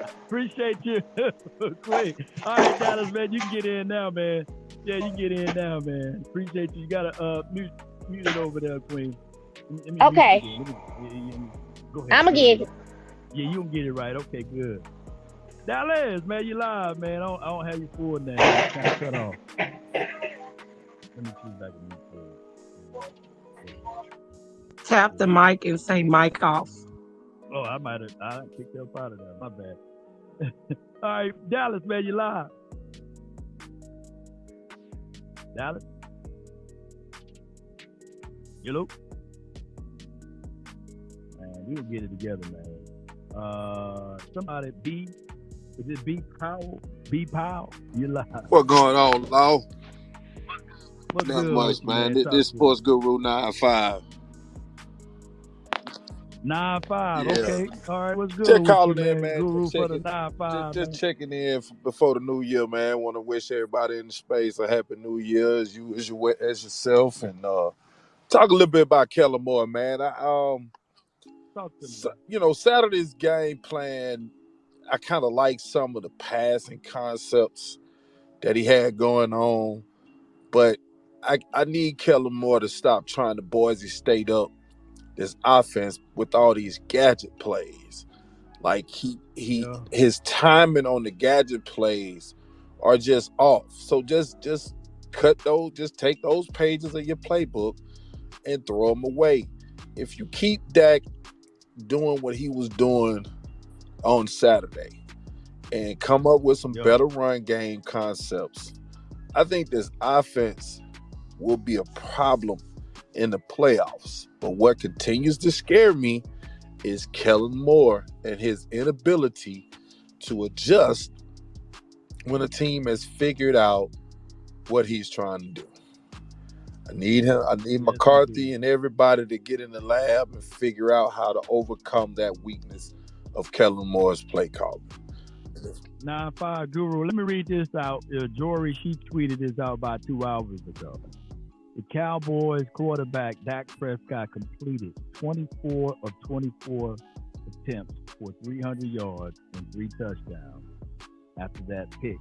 Appreciate you. Quick. All right, Dallas, man, you can get in now, man. Yeah, you can get in now, man. Appreciate you. You got a uh mute, mute it over there, Queen. okay. Go ahead. I'm gonna get it. Yeah, you can get it right. Okay, good. Dallas, man, you live, man. I don't, I don't have your full name. kind of cut off. Let me choose back a new Tap the mic and say mic off. Oh, I might have I kicked up out of that. My bad. All right, Dallas, man, you live. Dallas. Hello Man, we will get it together, man. Uh, somebody B. Is it B Powell? B Powell? You lie. What going on, Law? What's Not good much, with you, man. man? This, Talk this to me. Sports Guru 95. Nine five. Yeah. Okay. All right. What's good? Just with calling you, in, man? man. Guru Just for the checking, nine just, five. just man. checking in f- before the new year, man. Want to wish everybody in the space a happy new year as you as, you, as yourself, and uh, talk a little bit about Kellen Moore, man. I, um, Talk to me. Sa- you know, Saturday's game plan, I kind of like some of the passing concepts that he had going on, but I, I need Kellen Moore to stop trying to Boise State up this offense with all these gadget plays. Like he he Yeah. his timing on the gadget plays are just off. So just just cut those, just take those pages of your playbook and throw them away. If you keep Dak doing what he was doing on Saturday and come up with some Yeah. better run game concepts, I think this offense will be a problem in the playoffs. But what continues to scare me is Kellen Moore and his inability to adjust when a team has figured out what he's trying to do. I need him. I need Yes, McCarthy and everybody to get in the lab and figure out how to overcome that weakness of Kellen Moore's play calling. Nine five Guru. Let me read this out. Uh, Jory, she tweeted this out about two hours ago. The Cowboys quarterback Dak Prescott completed 24 of 24 attempts for 300 yards and three touchdowns after that pick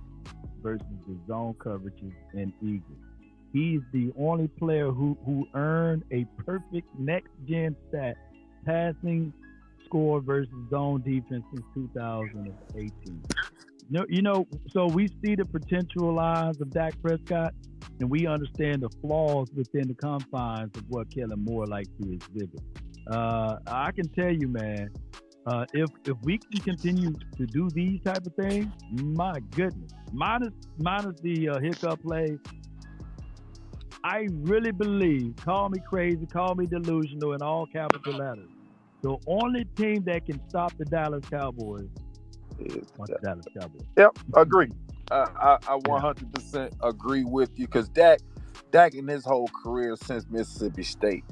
versus the zone coverages and Eagles. He's the only player who, who earned a perfect next gen stat passing score versus zone defense since 2018. No, you know, so we see the potential lines of Dak Prescott, and we understand the flaws within the confines of what Kellen Moore likes to exhibit. Uh, I can tell you, man, uh, if if we can continue to do these type of things, my goodness, minus minus the uh, hiccup play, I really believe. Call me crazy, call me delusional, in all capital letters. The only team that can stop the Dallas Cowboys Is the Dallas Cowboys. Yep, agree. I, I, I 100% agree with you because Dak, Dak in his whole career since Mississippi State,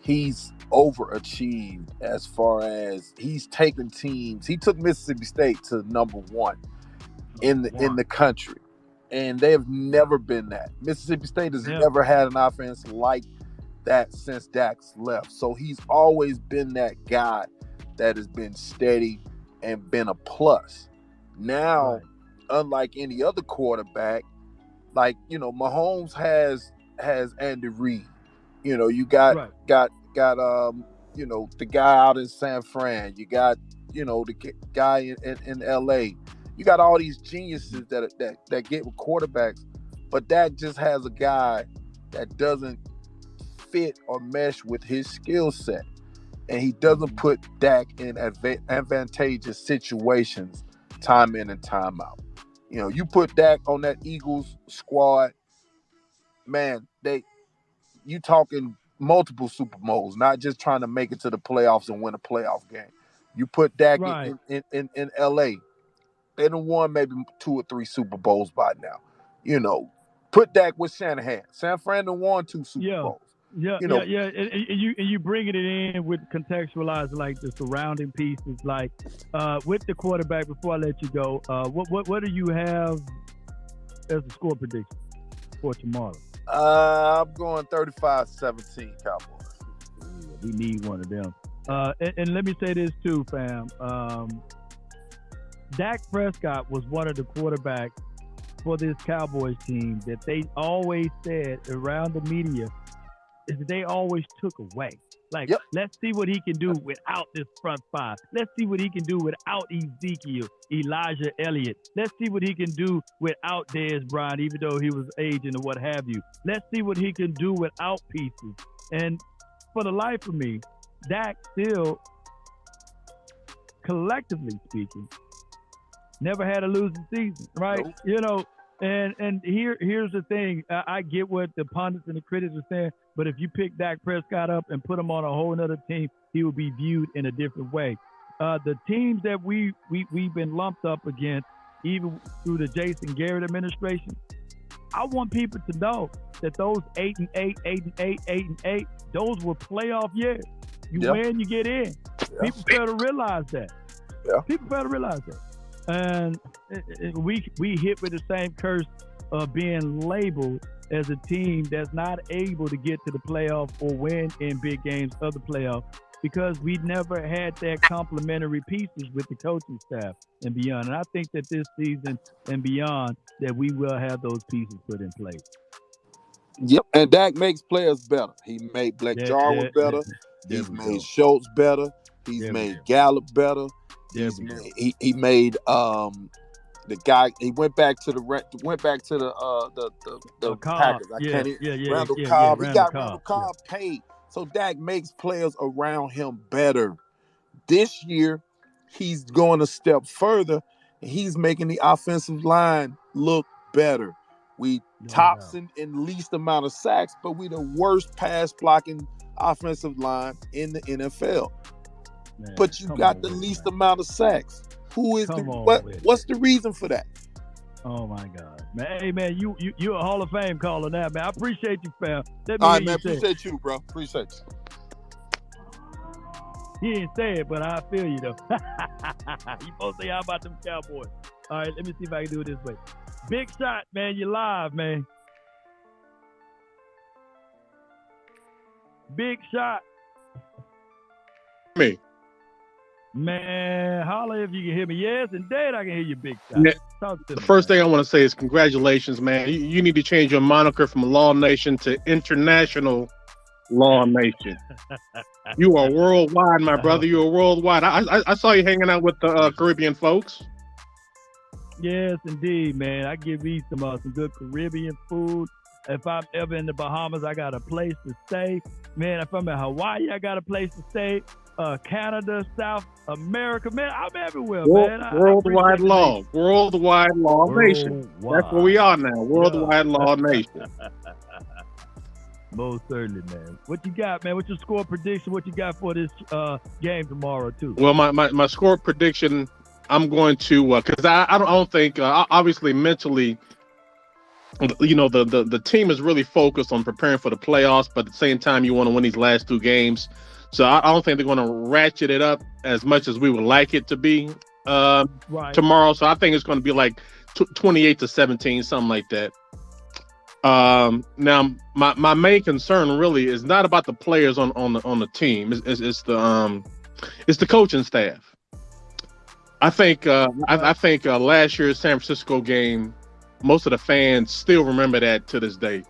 he's overachieved as far as he's taken teams. He took Mississippi State to number one in the in the country, and they have never been that. Mississippi State has Yeah. never had an offense like that since Dax left. So he's always been that guy that has been steady and been a plus. Now Right. unlike any other quarterback, like you know, Mahomes has has Andy Reid. You know, you got Right. got got um, you know, the guy out in San Fran. You got you know the guy in, in, in L.A. You got all these geniuses that that that get with quarterbacks, but that just has a guy that doesn't fit or mesh with his skill set, and he doesn't put Dak in adva- advantageous situations time in and time out. You know, you put Dak on that Eagles squad, man, they you talking multiple Super Bowls, not just trying to make it to the playoffs and win a playoff game. You put Dak Right. in, in, in, in LA, they done won maybe two or three Super Bowls by now. You know, put Dak with Shanahan. San Fran done won two Super Yeah. Bowls. Yeah, You know- yeah, yeah. And, and- you and you bringing it in with contextualizing like the surrounding pieces, like uh, with the quarterback. Before I let you go, uh, what what what do you have as a score prediction for tomorrow? Uh, I'm going 35-17 Cowboys. Ooh, we need one of them. Uh, and, and let me say this too, fam. Um, Dak Prescott was one of the quarterbacks for this Cowboys team that they always said around the media is that they always took away. Like, Yep. let's see what he can do without this front five. Let's see what he can do without Ezekiel, Elijah Elliott. Let's see what he can do without Dez Bryant, even though he was aging or what have you. Let's see what he can do without pieces. And for the life of me, Dak still, collectively speaking, never had a losing season, right? Nope. You know, and and here here's the thing. I, I get what the pundits and the critics are saying, but if you pick Dak Prescott up and put him on a whole other team, he will be viewed in a different way. uh, the teams that we we we've been lumped up against, even through the Jason Garrett administration. I want people to know that those eight and eight, eight and eight, eight and eight, those were playoff years. You yep. win, you get in. Yep. People better realize that. Yeah. People better realize that. And we we hit with the same curse of being labeled as a team that's not able to get to the playoff or win in big games of the playoff because we never had that complementary pieces with the coaching staff and beyond. And I think that this season and beyond that we will have those pieces put in place. Yep, and Dak makes players better. He made Blake yeah, Jarwin yeah, better. Yeah, He's made. Schultz better. He's made Gallup better. He's he, he made um the guy he went back to the went back to the uh the the, the Packers. I yeah, can't yeah, yeah, Randall yeah, Cobb. Yeah, he got Cobb, Randall Cobb paid. So Dak makes players around him better. This year, he's going a step further and he's making the offensive line look better. We no tops in, in least amount of sacks, but we the worst pass blocking offensive line in the NFL. Man, but you got the least man. amount of sacks. Who is come the what? What's the reason for that? Oh my God, man! Hey man, you you you a Hall of Fame caller now, man. I appreciate you, fam. Let me All right, man. Appreciate you, bro. Appreciate you. He didn't say it, but I feel you though. you both say how about them Cowboys? All right, let me see if I can do it this way. Big shot, man. You live, man. Big shot. Me. Man, holla if you can hear me. Yes, indeed, I can hear you, big shot. Yeah. the first man. thing I want to say is congratulations, man. You, you, need to change your moniker from Law Nation to International Law Nation. you are worldwide, my brother. You are worldwide. I, I, I saw you hanging out with the uh, Caribbean folks. Yes, indeed, man. I give you some uh, some good Caribbean food. If I'm ever in the Bahamas, I got a place to stay. Man, if I'm in Hawaii, I got a place to stay uh, Canada, South America. Man, I'm everywhere, World, man. I, worldwide I law, worldwide law worldwide. nation. That's where we are now. Worldwide yeah. law nation. Most certainly, man. What you got, man? What's your score prediction? What you got for this uh, game tomorrow, too? Well, my, my, my score prediction, I'm going to because uh, I, I don't I don't think uh, obviously mentally you know the, the the team is really focused on preparing for the playoffs but at the same time you want to win these last two games so I, I don't think they're going to ratchet it up as much as we would like it to be uh, right. tomorrow. So I think it's going to be like t- 28 to 17, something like that. Um, now, my, my main concern really is not about the players on, on the on the team. It's, it's, it's the um, it's the coaching staff. I think uh, I, I think uh, last year's San Francisco game, most of the fans still remember that to this day.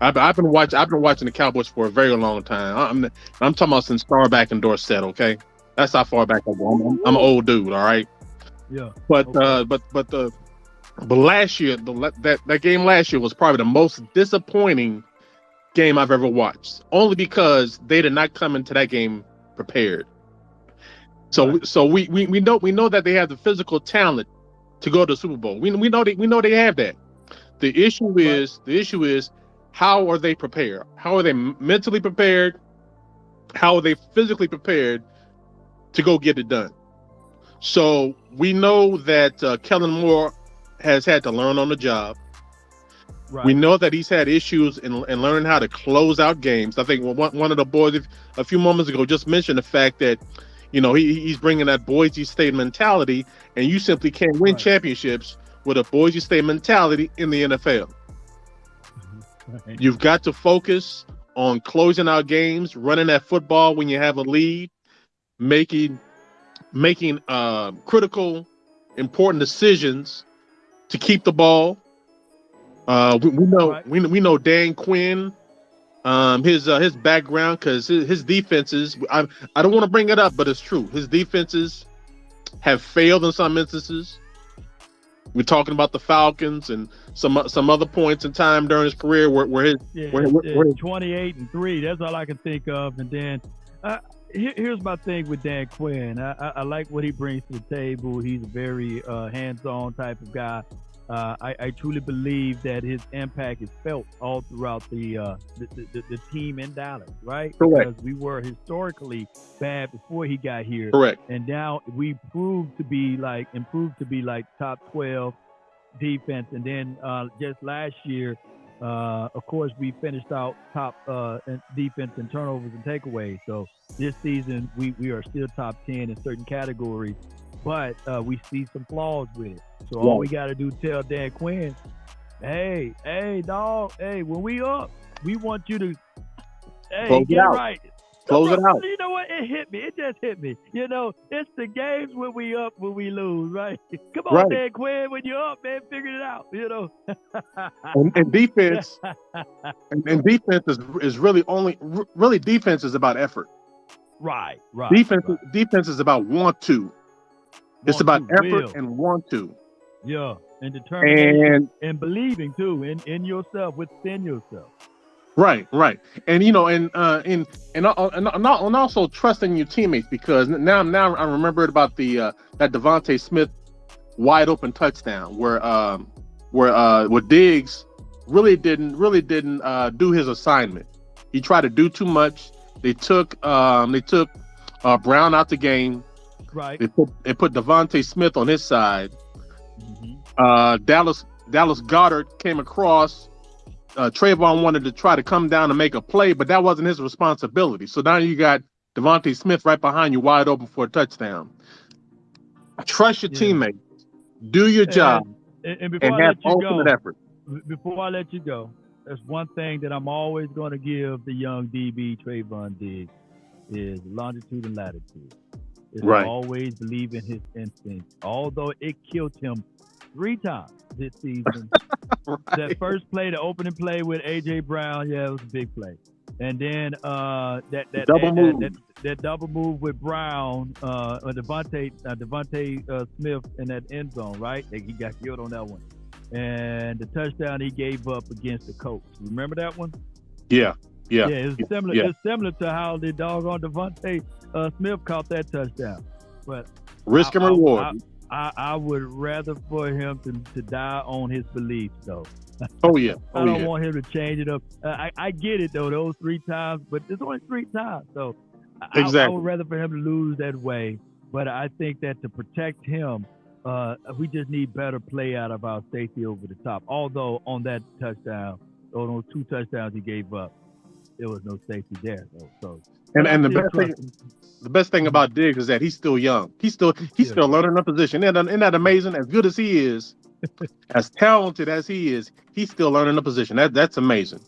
I've, I've been watching. I've been watching the Cowboys for a very long time. I'm I'm talking about since Staubach and Dorsett. Okay, that's how far back I go. I'm, I'm, an old dude. All right. Yeah. But okay. uh, but but the but last year the that that game last year was probably the most disappointing game I've ever watched. Only because they did not come into that game prepared. So right. so we, we we know we know that they have the physical talent to go to the Super Bowl. We we know they we know they have that. The issue is the issue is how are they prepared? How are they mentally prepared? How are they physically prepared to go get it done? So we know that uh, Kellen Moore has had to learn on the job. Right. We know that he's had issues in, in learning how to close out games. I think one, one of the boys a few moments ago just mentioned the fact that, you know, he, he's bringing that Boise State mentality, and you simply can't win right. championships with a Boise State mentality in the NFL. You've got to focus on closing out games, running that football when you have a lead, making making uh, critical, important decisions to keep the ball. Uh, we, we know right. we, we know Dan Quinn, um, his uh, his background because his, his defenses. I I don't want to bring it up, but it's true. His defenses have failed in some instances. We're talking about the Falcons and some some other points in time during his career where, where his yeah, where, where, where 28 and three. That's all I can think of. And then uh, here, here's my thing with Dan Quinn. I, I, I, like what he brings to the table. He's a very uh, hands-on type of guy. Uh, I, I, truly believe that his impact is felt all throughout the uh, the, the, the, team in Dallas, right? Correct. Because we were historically bad before he got here. Correct. And now we proved to be like improved to be like top twelve defense. And then uh, just last year, uh, of course, we finished out top uh, defense in turnovers and takeaways. So this season, we, we are still top 10 in certain categories, but uh, we see some flaws with it. So all we got to do tell Dan Quinn, hey, hey, dog, hey, when we up, we want you to, hey, Close get right. Close it out. You know what? It hit me. It just hit me. You know, it's the games when we up, when we lose, right? Come on, right. Dan Quinn, when you're up, man, figure it out. You know. and, and, defense, and, and, defense is is really only really defense is about effort. Right, right. Defense right. defense is about want to. It's about to, effort will. and want to. Yeah, and determination and, and believing too in in yourself, within yourself. Right, right, and you know, and uh, and and and, and also trusting your teammates because now now I remembered about the uh, that DeVonta Smith wide open touchdown where um where uh where Diggs really didn't really didn't uh, do his assignment. He tried to do too much. They took um they took uh, Brown out the game. Right. They put they put Smith on his side. Mm-hmm. Uh, Dallas Dallas Goedert came across uh, Trevon wanted to try to come down and make a play, but that wasn't his responsibility. So now you got DeVonta Smith right behind you, wide open for a touchdown. Trust your yeah. teammates. Do your and, job. And, and before and I let you go, effort. Before I let you go, there's one thing that I'm always going to give the young DB Trevon Diggs is longitude and latitude. Is right. always believe in his instincts, although it killed him three times this season. right. That first play, the opening play with AJ Brown, yeah, it was a big play. And then uh, that that double that, move. That, that, that, double move with Brown, uh, DeVonta uh, DeVonta uh, Smith in that end zone, right? He got killed on that one. And the touchdown he gave up against the Colts. Remember that one? Yeah, yeah. Yeah, it's similar. Yeah. It's similar to how the dog on DeVonta uh, Smith caught that touchdown. But risk and reward. I, I, I would rather for him to, to die on his beliefs, though. Oh yeah. Oh, I don't yeah. want him to change it up. Uh, I, I get it though, those three times, but it's only three times, so exactly. I, I would rather for him to lose that way. But I think that to protect him, uh, we just need better play out of our safety over the top. Although on that touchdown, or those two touchdowns he gave up, there was no safety there. So, so and and the best thing, the best thing about Diggs is that he's still young. He's still he's still learning the position. Isn't, isn't that amazing? As good as he is, as talented as he is, he's still learning the position. That that's amazing.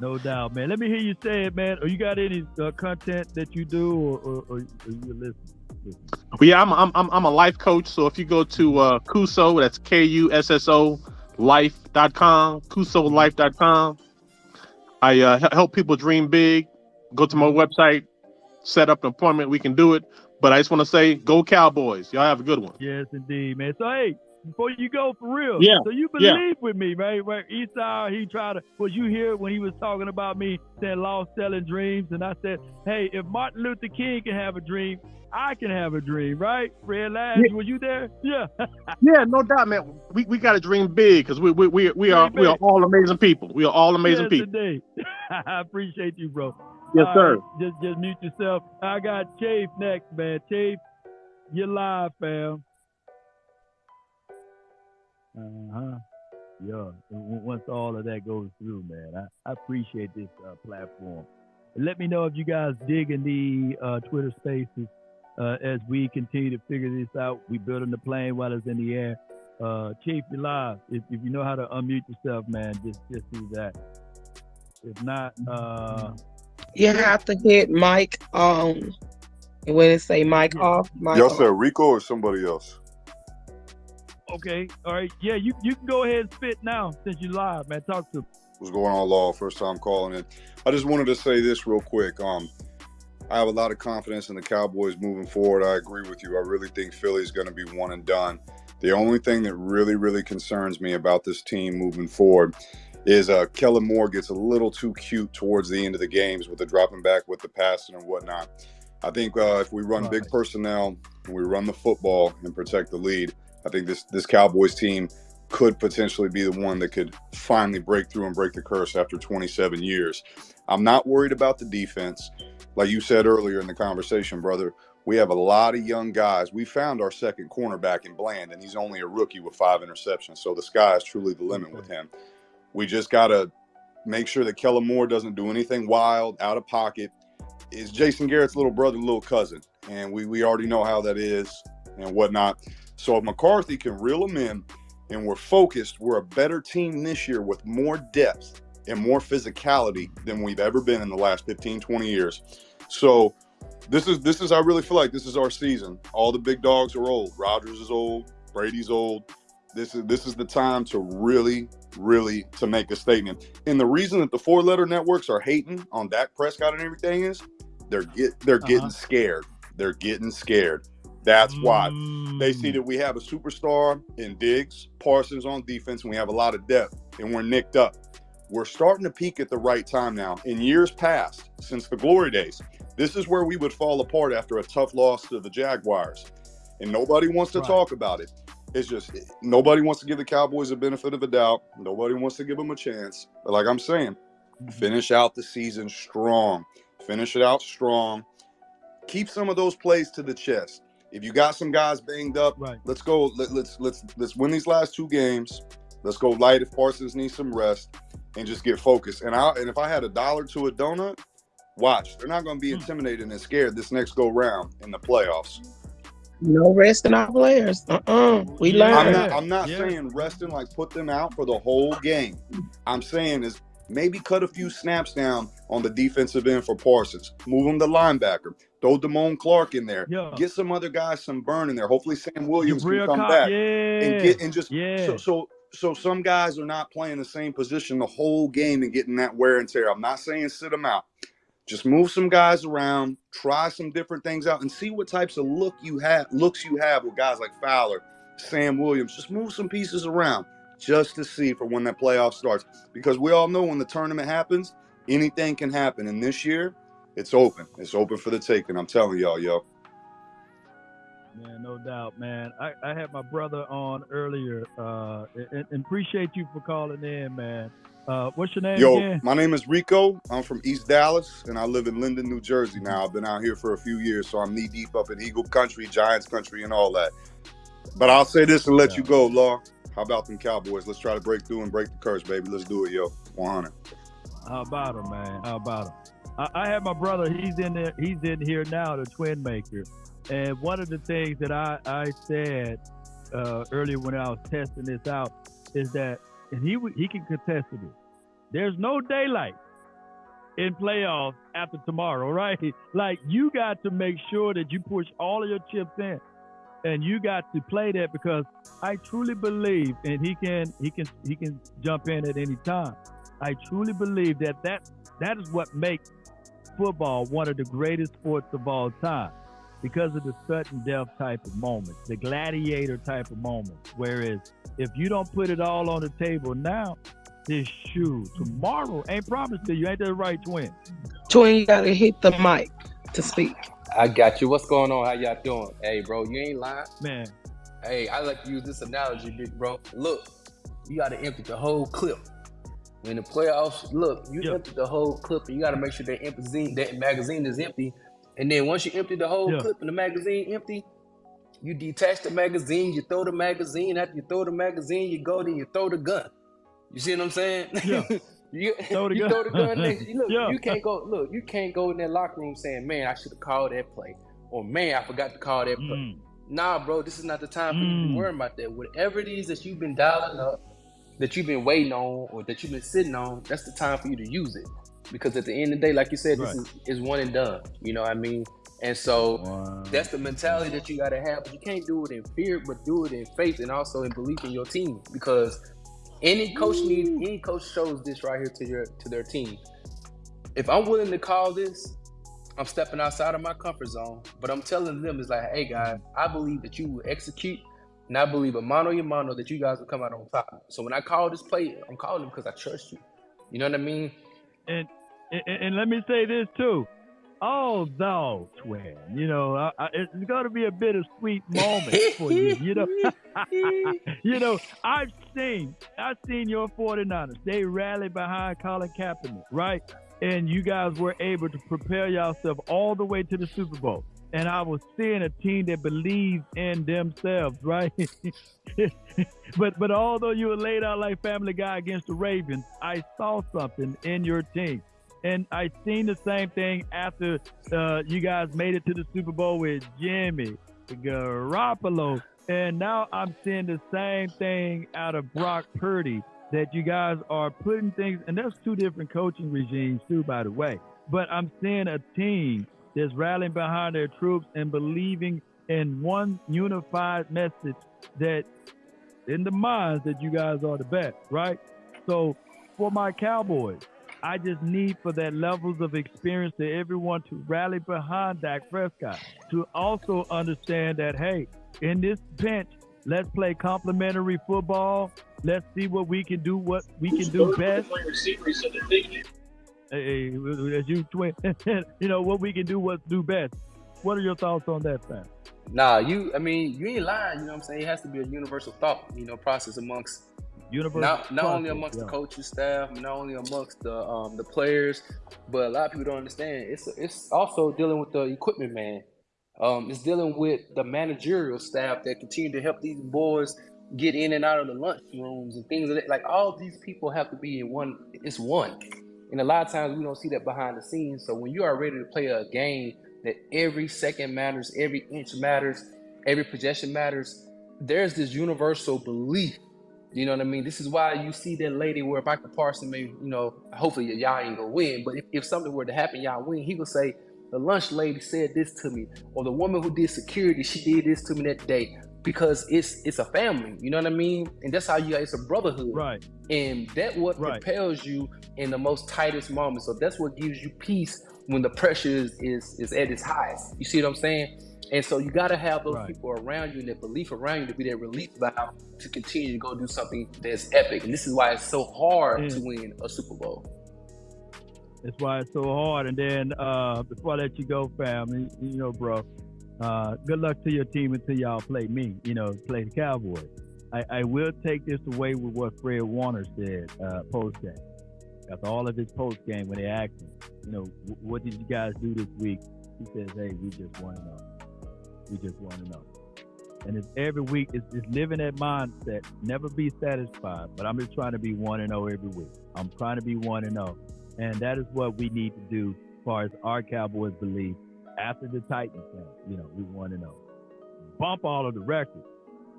No doubt, man. Let me hear you say it, man. Or you got any uh, content that you do, or, or, or you listen? Well, yeah, I'm, I'm I'm a life coach. So if you go to uh, Kusso, that's K U S S O life.com, KussoLife.com. I uh, help people dream big. Go to my website, set up an appointment. We can do it. But I just want to say, go Cowboys. Y'all have a good one. Yes, indeed, man. So, hey, before you go for real, yeah. So you believe yeah. with me, right? Right. Esau, he tried to. Was you here when he was talking about me saying lost selling dreams? And I said, hey, if Martin Luther King can have a dream, I can have a dream, right? Red Lash, yeah. were you there? Yeah. yeah, no doubt, man. We, we got to dream big because we we we, we are we are all amazing people. We are all amazing yes, people. Indeed. I appreciate you, bro. Yes, sir. Right, just just mute yourself. I got Chafe next, man. Chafe, you're live, fam. Uh huh. Yeah. Once all of that goes through, man, I, I appreciate this uh, platform. Let me know if you guys dig in the uh, Twitter Spaces uh, as we continue to figure this out. We building the plane while it's in the air. Uh, Chief, you live. If, if you know how to unmute yourself, man, just just do that. If not, uh, you have to hit mic on. And when it say mic off, mic Y'all off. said Rico or somebody else? Okay, all right, yeah, you you can go ahead and spit now since you live, man. Talk to. Me. What's going on, Law? First time calling in. I just wanted to say this real quick. Um, I have a lot of confidence in the Cowboys moving forward. I agree with you. I really think Philly's going to be one and done. The only thing that really, really concerns me about this team moving forward is uh, Kellen Moore gets a little too cute towards the end of the games with the dropping back with the passing and whatnot. I think uh, if we run big personnel and we run the football and protect the lead, I think this this Cowboys team could potentially be the one that could finally break through and break the curse after 27 years. I'm not worried about the defense. Like you said earlier in the conversation, brother, we have a lot of young guys. We found our second cornerback in Bland, and he's only a rookie with five interceptions. So the sky is truly the limit with him. We just got to make sure that Kellen Moore doesn't do anything wild, out of pocket. Is Jason Garrett's little brother, little cousin, and we we already know how that is and whatnot. So if McCarthy can reel them in, and we're focused, we're a better team this year with more depth and more physicality than we've ever been in the last 15, 20 years. So this is this is I really feel like this is our season. All the big dogs are old. Rodgers is old. Brady's old. This is this is the time to really, really to make a statement. And the reason that the four letter networks are hating on Dak Prescott and everything is they're get they're uh-huh. getting scared. They're getting scared. That's why they see mm. that we have a superstar in Diggs, Parsons on defense, and we have a lot of depth, and we're nicked up. We're starting to peak at the right time now. In years past, since the glory days, this is where we would fall apart after a tough loss to the Jaguars. And nobody wants to right. talk about it. It's just nobody wants to give the Cowboys a benefit of a doubt. Nobody wants to give them a chance. But like I'm saying, mm-hmm. finish out the season strong. Finish it out strong. Keep some of those plays to the chest. If you got some guys banged up, right. let's go. Let, let's let's let's win these last two games. Let's go light if Parsons needs some rest and just get focused. And I and if I had a dollar to a donut, Watch, they're not going to be hmm. intimidated and scared this next go round in the playoffs. No resting our players. Uh-uh. We learn. I'm not, I'm not yeah. saying resting like put them out for the whole game. I'm saying is maybe cut a few snaps down on the defensive end for Parsons. Move him to linebacker. Throw Damone Clark in there. Yeah. Get some other guys some burn in there. Hopefully Sam Williams can come back yeah. and get and just yeah. so, so so some guys are not playing the same position the whole game and getting that wear and tear. I'm not saying sit them out. Just move some guys around, try some different things out, and see what types of look you have looks you have with guys like Fowler, Sam Williams. Just move some pieces around just to see for when that playoff starts. Because we all know when the tournament happens, anything can happen. And this year, it's open. It's open for the taking. I'm telling y'all, yo. Man, no doubt, man. I, I had my brother on earlier, uh, and, and appreciate you for calling in, man. Uh, what's your name Yo, again? my name is Rico. I'm from East Dallas, and I live in Linden, New Jersey now. I've been out here for a few years, so I'm knee deep up in Eagle Country, Giants Country, and all that. But I'll say this and let yeah. you go, Law. How about them Cowboys? Let's try to break through and break the curse, baby. Let's do it, yo. 100. How about him, man? How about him? I, I have my brother. He's in there. He's in here now, the twin maker. And one of the things that I I said uh, earlier when I was testing this out is that and he he can contest it. There's no daylight in playoffs after tomorrow, right? Like you got to make sure that you push all of your chips in, and you got to play that because I truly believe, and he can he can he can jump in at any time. I truly believe that that that is what makes football one of the greatest sports of all time because of the sudden death type of moments, the gladiator type of moments. Whereas if you don't put it all on the table now, this shoe tomorrow ain't promised to you. Ain't that right, twin? Twin, you gotta hit the mic to speak. I got you. What's going on? How y'all doing? Hey, bro, you ain't lying. Man. Hey, I like to use this analogy, big bro. Look, you gotta empty the whole clip. In the playoffs, look, you yep. empty the whole clip, and you gotta make sure that magazine, that magazine is empty and then once you empty the whole yeah. clip and the magazine empty, you detach the magazine, you throw the magazine. After you throw the magazine, you go then you throw the gun. You see what I'm saying? Yeah. you throw the you gun. throw the gun next. You look, yeah. you can't go. Look, you can't go in that locker room saying, "Man, I should have called that play," or "Man, I forgot to call that play." Mm. Nah, bro, this is not the time for mm. you to be mm. worrying about that. Whatever it is that you've been dialing up, that you've been waiting on, or that you've been sitting on, that's the time for you to use it because at the end of the day, like you said, right. this is, is one and done. You know what I mean? And so wow. that's the mentality that you got to have. But you can't do it in fear, but do it in faith and also in belief in your team. Because any coach needs, any coach shows this right here to your to their team. If I'm willing to call this, I'm stepping outside of my comfort zone. But I'm telling them it's like, hey guys, mm-hmm. I believe that you will execute, and I believe a mano y mano that you guys will come out on top. So when I call this play, I'm calling them because I trust you. You know what I mean? And, and and let me say this too. Oh twin. You know, I, I, it's going to be a bittersweet moment for you. You know, you know, I've seen, I've seen your 49ers. They rallied behind Colin Kaepernick, right? And you guys were able to prepare yourself all the way to the Super Bowl. And I was seeing a team that believes in themselves, right? but but although you were laid out like Family Guy against the Ravens, I saw something in your team and I seen the same thing after uh, you guys made it to the Super Bowl with Jimmy Garoppolo. And now I'm seeing the same thing out of Brock Purdy that you guys are putting things, and that's two different coaching regimes too, by the way. But I'm seeing a team that's rallying behind their troops and believing in one unified message that in the minds that you guys are the best, right? So for my Cowboys, I just need for that levels of experience to everyone to rally behind Dak Prescott to also understand that hey, in this bench, let's play complementary football. Let's see what we can do. What we can do best. Hey, as you twin, you know what we can do. What do best. What are your thoughts on that, fam? Nah, you. I mean, you ain't lying. You know what I'm saying? It has to be a universal thought. You know, process amongst Universal not not only amongst yeah. the coaching staff, not only amongst the um, the players, but a lot of people don't understand. It's it's also dealing with the equipment man. Um, it's dealing with the managerial staff that continue to help these boys get in and out of the lunch rooms and things like that. Like all these people have to be in one. It's one, and a lot of times we don't see that behind the scenes. So when you are ready to play a game that every second matters, every inch matters, every possession matters, there's this universal belief you know what I mean? This is why you see that lady where Michael Parson may, you know, hopefully y'all ain't gonna win, but if, if something were to happen, y'all win, he would say, the lunch lady said this to me, or the woman who did security, she did this to me that day. Because it's it's a family, you know what I mean? And that's how you it's a brotherhood. Right. And that what right. propels you in the most tightest moments. So that's what gives you peace when the pressure is is, is at its highest. You see what I'm saying? And so you got to have those right. people around you and that belief around you to be that relief valve to continue to go do something that's epic. And this is why it's so hard mm. to win a Super Bowl. That's why it's so hard. And then uh, before I let you go, family, you know, bro, uh, good luck to your team until y'all play me, you know, play the Cowboys. I, I will take this away with what Fred Warner said uh, post game. After all of his post game, when they asked him, you know, what did you guys do this week? He says, hey, we just want to know. We just want to know. And it's every week, it's just living that mindset, never be satisfied. But I'm just trying to be one and zero oh every week. I'm trying to be one and zero, oh. and that is what we need to do as far as our Cowboys believe. After the Titans game, you know, we want to know. Bump all of the records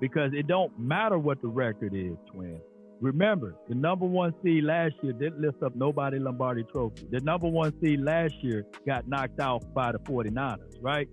because it don't matter what the record is, twin. Remember, the number one seed last year didn't lift up nobody Lombardi trophy. The number one seed last year got knocked out by the 49ers, right?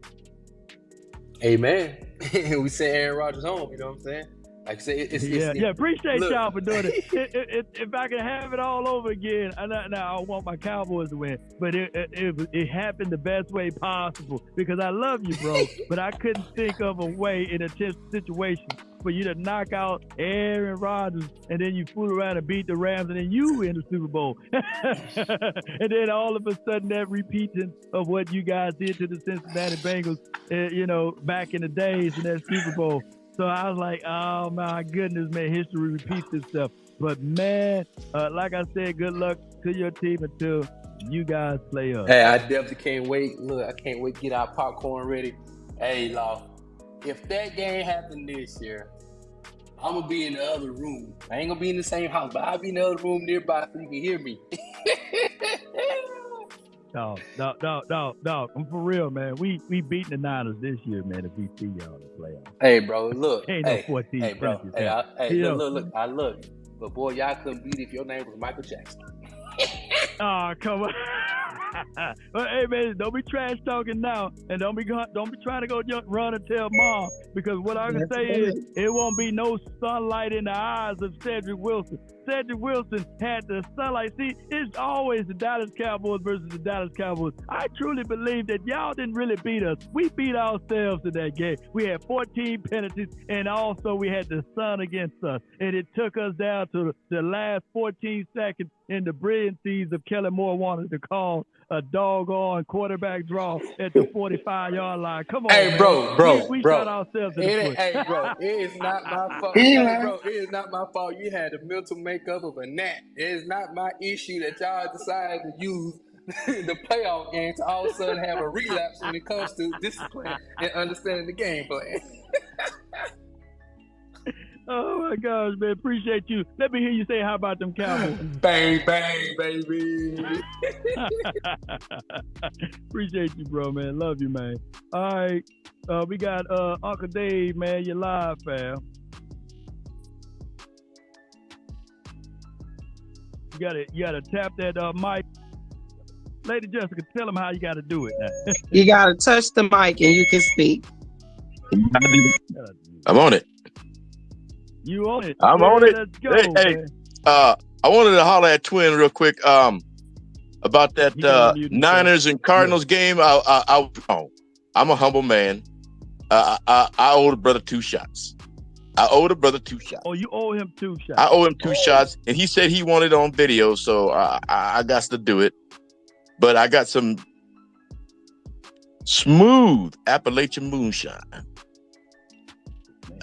Hey, Amen. we sent Aaron Rodgers home. You know what I'm saying? Like I said, it's, yeah, it's, yeah. Appreciate look. y'all for doing it. it, it, it. If I can have it all over again, I now I want my Cowboys to win, but it, it it happened the best way possible because I love you, bro. but I couldn't think of a way in a situation for you to knock out Aaron Rodgers and then you fool around and beat the Rams and then you win the Super Bowl. and then all of a sudden that repeating of what you guys did to the Cincinnati Bengals, uh, you know, back in the days in that Super Bowl. So I was like, oh my goodness, man, history repeats itself. But man, uh, like I said, good luck to your team until you guys play up. Hey, I definitely can't wait. Look, I can't wait to get our popcorn ready. Hey, Law, if that game happened this year, I'm gonna be in the other room. I ain't gonna be in the same house, but I'll be in the other room nearby so you can hear me. no, no, no, no, no. I'm for real, man. We we beating the Niners this year, man. If we see y'all in the playoffs. Hey, bro, look. Ain't hey, no 14 hey, bro. Hey, I, hey look, look, look. I look. But boy, y'all couldn't beat if your name was Michael Jackson. oh, come on. but hey man, don't be trash talking now, and don't be don't be trying to go run and tell mom because what I can say is it won't be no sunlight in the eyes of Cedrick Wilson. Cedrick Wilson had the sunlight. See, it's always the Dallas Cowboys versus the Dallas Cowboys. I truly believe that y'all didn't really beat us. We beat ourselves in that game. We had 14 penalties, and also we had the sun against us, and it took us down to the last 14 seconds in the brilliancies of Kellen Moore wanted to call a doggone quarterback draw at the 45 yard line. Come on, hey, man. bro, bro, we, we bro. shot ourselves in it the foot. hey, bro, it is not my fault. hey, bro, it is not my fault. You had the mental makeup of a gnat. It is not my issue that y'all decided to use the playoff game to all of a sudden have a relapse when it comes to discipline and understanding the game plan. Oh my gosh, man! Appreciate you. Let me hear you say, "How about them Cowboys?" bang, bang, baby. Appreciate you, bro, man. Love you, man. All right, uh, we got uh, Uncle Dave, man. You're live, fam. You gotta, you gotta tap that uh, mic. Lady Jessica, tell them how you gotta do it. you gotta touch the mic and you can speak. I'm on it. You on it? I'm on it. Let's go, hey, hey, uh, I wanted to holler at Twin real quick. Um, about that uh, Niners and Cardinals yeah. game. I, I, I, oh, I'm a humble man. Uh, I, I owe the brother two shots. I owe the brother two shots. Oh, you owe him two shots. I owe him two oh. shots, and he said he wanted on video, so I, I, I got to do it. But I got some smooth Appalachian moonshine.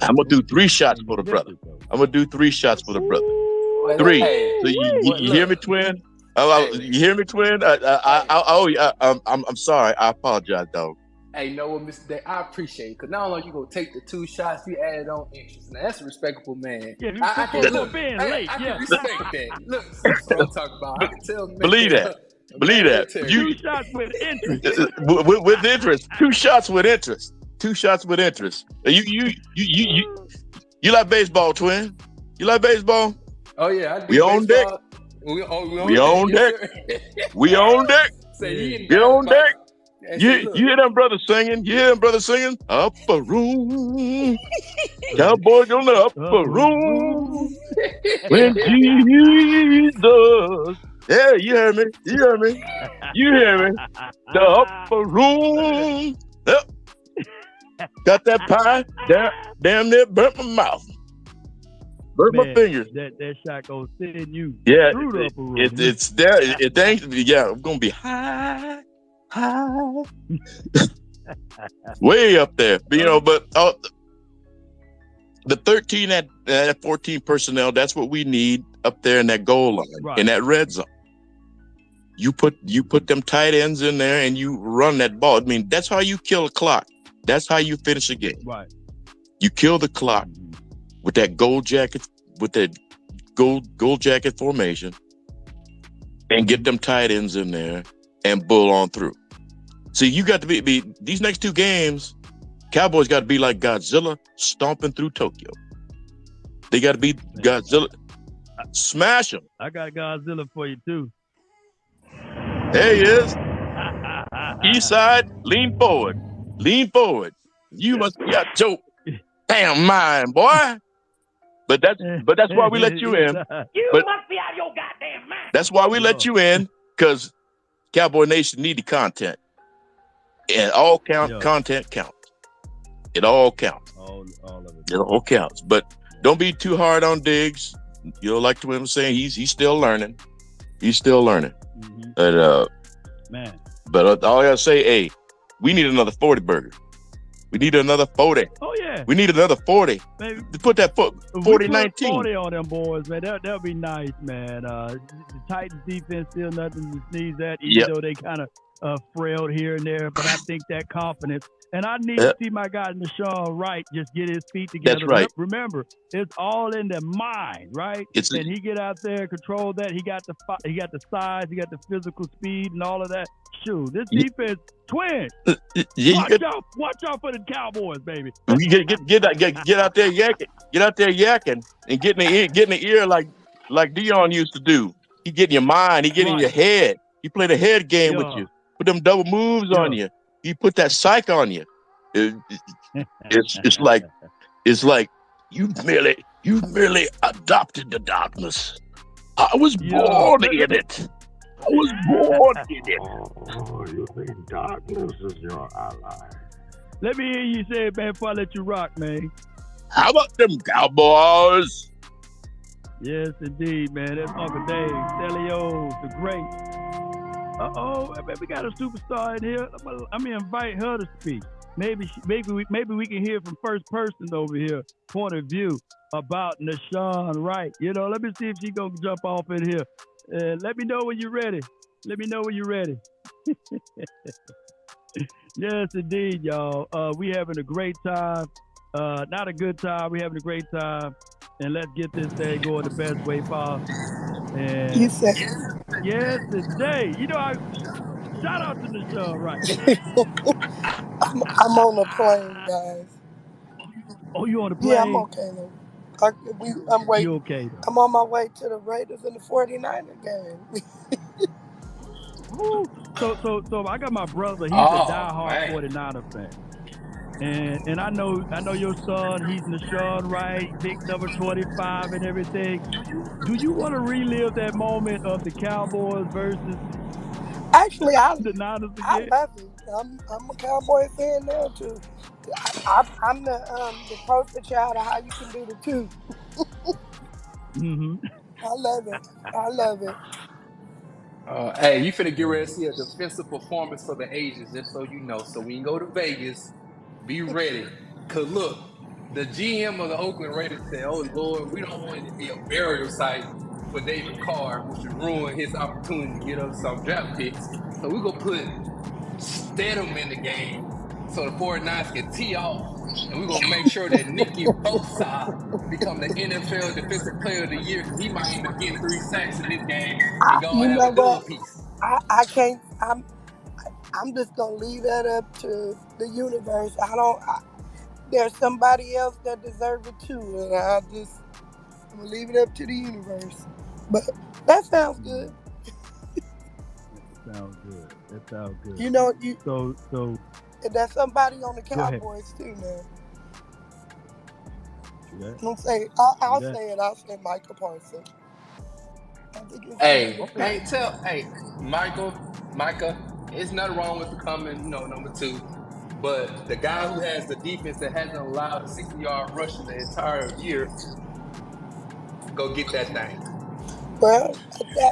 I'm gonna do three shots for the brother. I'm gonna do three shots for the brother. Three. So you, you, you hear me, twin? Oh, oh, you hear me, twin? I, I, I, oh, I, I'm, I'm, I'm sorry. I apologize, dog. Hey, you know what, Mr. Day? I appreciate it because not only you gonna take the two shots, you added on interest. Now that's a respectable man. Yeah, I, I can look, being late. I, I yeah. can respect that. Look, that's what I'm talking about. I can tell. Believe that. Believe that. You, two shots with interest. with, with interest. Two shots with interest. Two shots with interest. You, you, you, you, you. You like baseball, twin? You like baseball? Oh yeah, I do we on deck. We, oh, we on we deck. on deck. we on deck. Say, we on deck. You, you hear them brothers singing? You hear them brothers singing? Upper room, cowboys on the upper room. when Jesus, yeah, you hear me? You hear me? You hear me? The upper room. Yep. Got that pie? Damn, damn near burnt my mouth. Burnt Man, my fingers. That that shot gonna send you Yeah, through the upper room. it, it, it's there. It, it ain't. Yeah, I'm gonna be high, high, way up there. You know, but uh, the 13 at uh, 14 personnel. That's what we need up there in that goal line Right. in that red zone. You put you put them tight ends in there and you run that ball. I mean, that's how you kill a clock. That's how you finish a game. right. You kill the clock mm-hmm. with that gold jacket, with that gold gold jacket formation, and get them tight ends in there and bull on through. See, you got to be, be these next two games. Cowboys got to be like Godzilla stomping through Tokyo. They got to be Godzilla. Smash them. I got Godzilla for you too. There he is. East side, lean forward. Lean forward. You must be out your damn mind, boy. But that's but that's why we let you in. You But- must be out of your goddamn mind. That's why we let you in, because Cowboy Nation needed content. And all count Yeah. content counts. It all counts. All, all of it. It all counts. But don't be too hard on Diggs. You know, like Twin was saying, he's he's still learning. He's still learning. Mhm. But uh, Man, but uh, all I gotta say, hey, we need another 40 burger. We need another 40. oh yeah, We need another 40. baby. Put that foot If we 40 19. 40 on them boys, man. That that'd be nice, man. Uh, the Titans defense still nothing to sneeze at, even Yep. though they kind of uh, frailed here and there. But I think that confidence, and I need Yep. to see my guy Nahshon Wright just get his feet together. That's right. Remember, it's all in the mind, right? It's and he get out there, control that. He got the fi- he got the size, he got the physical speed, and all of that. Shoot, this Yeah. defense, twin. Uh, uh, yeah, watch get, out, watch out for the Cowboys, baby. you get, get get out get, get out there yakking, get out there yakking, and getting in the ear, get in the ear like like Deion used to do. He get in your mind, he get in Right. your head. He play the head game with you. Put them double moves on you. He put that psych on you. It- it- it's it's like it's like you merely you merely adopted the darkness. I was born in it. I was born in it. Oh, you think darkness is your ally? Let me hear you say it, man, before I let you rock, man. How about them cowboys? Yes, indeed, man. That's Uncle Dave, Stelios, the great. Uh oh, we got a superstar in here. I'm gonna, invite her to speak. Maybe, she, maybe we, maybe we can hear from first person over here, point of view about Nahshon Wright. You know, let me see if she gonna jump off in here. Uh, let me know when you're ready. Let me know when you're ready. yes, indeed, y'all. Uh, we having a great time. Uh, not a good time. We having a great time, and let's get this thing going the best way possible. And You said yes, today. You know, I shout out to Michelle show, right? I'm, I'm on a plane, guys. Oh, you on the plane? Yeah, I'm plane? okay though. I, we, I'm You waiting. okay though? I'm on my way to the Raiders and the 49er game. Woo. So, so, so I got my brother. He's a Oh diehard man. 49er fan. And and I know I know your son, he's Nahshon Wright, big number 25 and everything. Do you want to relive that moment of the Cowboys versus Actually, I the Niners I again? love it. I'm I'm a Cowboy fan now too. I, I, I'm the um the poster child of how you can do the two. mm-hmm. I love it. I love it. Uh, hey, you finna get ready to see a defensive performance for the ages, just so you know. So when you go to Vegas, be ready. Cause look, the GM of the Oakland Raiders said, "Oh Lord, we don't want it to be a burial site for David Carr, which would ruin his opportunity to get us some draft picks. So we're gonna put Stidham in the game, so the 49ers can tee off, and we're gonna make sure that Nicky Bosa become the NFL Defensive Player of the Year because he might end up getting three sacks in this game and go you and know have a what? piece. I, I can't. I'm I'm just gonna leave that up to the universe. I don't. I, there's somebody else that deserves it too, and I just I'm gonna leave it up to the universe. But that sounds good. Sounds good. That sounds good. You know, you So, so and there's somebody on the go ahead. Cowboys too, man. See that? Don't say. I'll, See I'll that? say it. I'll say Michael Parsons. I think it's Hey, hey, tell, hey, Michael, Micah, it's nothing wrong with becoming, you know, number two. But the guy who has the defense that hasn't allowed a 60 yard rush in the entire year, go get that thing. Well,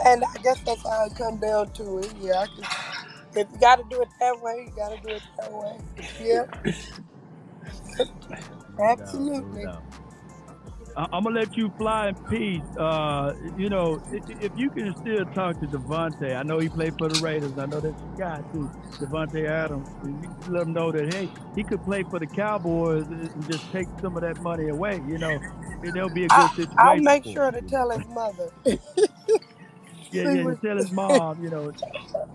and I guess that's how it come down to it. Yeah, I can, if you got to do it that way, you got to do it that way. Yeah, No doubt. No absolutely. doubt. I- I'm gonna let you fly in peace. Uh, you know, i- i- if you can still talk to Davante, I know he played for the Raiders. I know that's your guy too, Davante Adams. You let him know that hey, he could play for the Cowboys and just take some of that money away. You know, and there'll be a good I, situation I'll make sure him. to tell his mother. Yeah, yeah. Tell his mom, you know,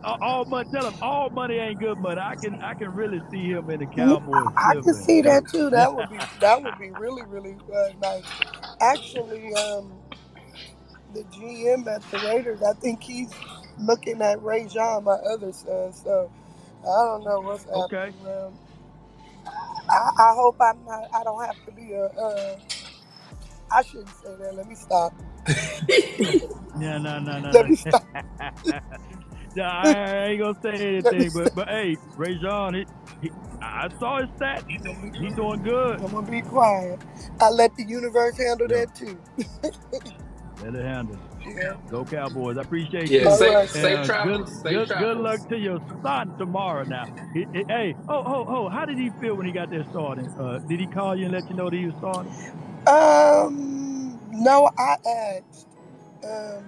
all, all money. Tell him all money ain't good money. I can, I can really see him in the Cowboys I can see that too. That would be that would be really really uh, nice. Actually, um, the GM at the Raiders, I think he's looking at Ray John, my other son. So I don't know what's okay. happening. Um, I, I hope I'm not. I don't have to be a. Uh, I shouldn't say that. Let me stop. No, no, no, no, Let no. me stop. no, I ain't gonna say anything, but but hey, Ray John, he, he, I saw his stats. I'm He's doing good. I'm gonna be quiet. I let the universe handle Yeah, that too. let it handle. Yeah. Go Cowboys! I appreciate Yeah, you. All safe, right. safe And uh, good, travels, safe good, good travels. luck to your son tomorrow. Now, He- he- hey, oh, oh, oh, how did he feel when he got there started? Uh, did he call you and let you know that he was starting? Um. No, I asked. Um.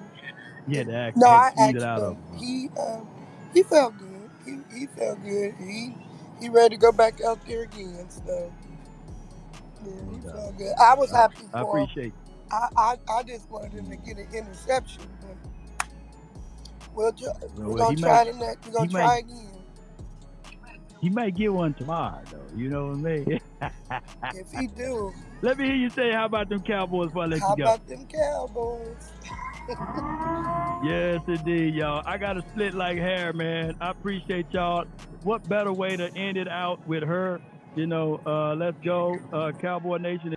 You had to ask, No, had to I squeeze it asked out of him. him. huh? He um he felt good. He he felt good. He he ready to go back out there again. So yeah, No he doubt. felt good. I was I, happy I for him. appreciate. I, I I just wanted him to get an interception. But we'll try, we're Well, gonna try the next. We're he gonna try again. he might get one tomorrow, though. You know what I mean? If he do, Let me hear you say, "How about them Cowboys?" Before I let how you go. about them Cowboys? Yes, indeed, y'all. I got to split like hair, man. I appreciate y'all. What better way to end it out with her? You know, uh, let's go, uh, Cowboy Nation.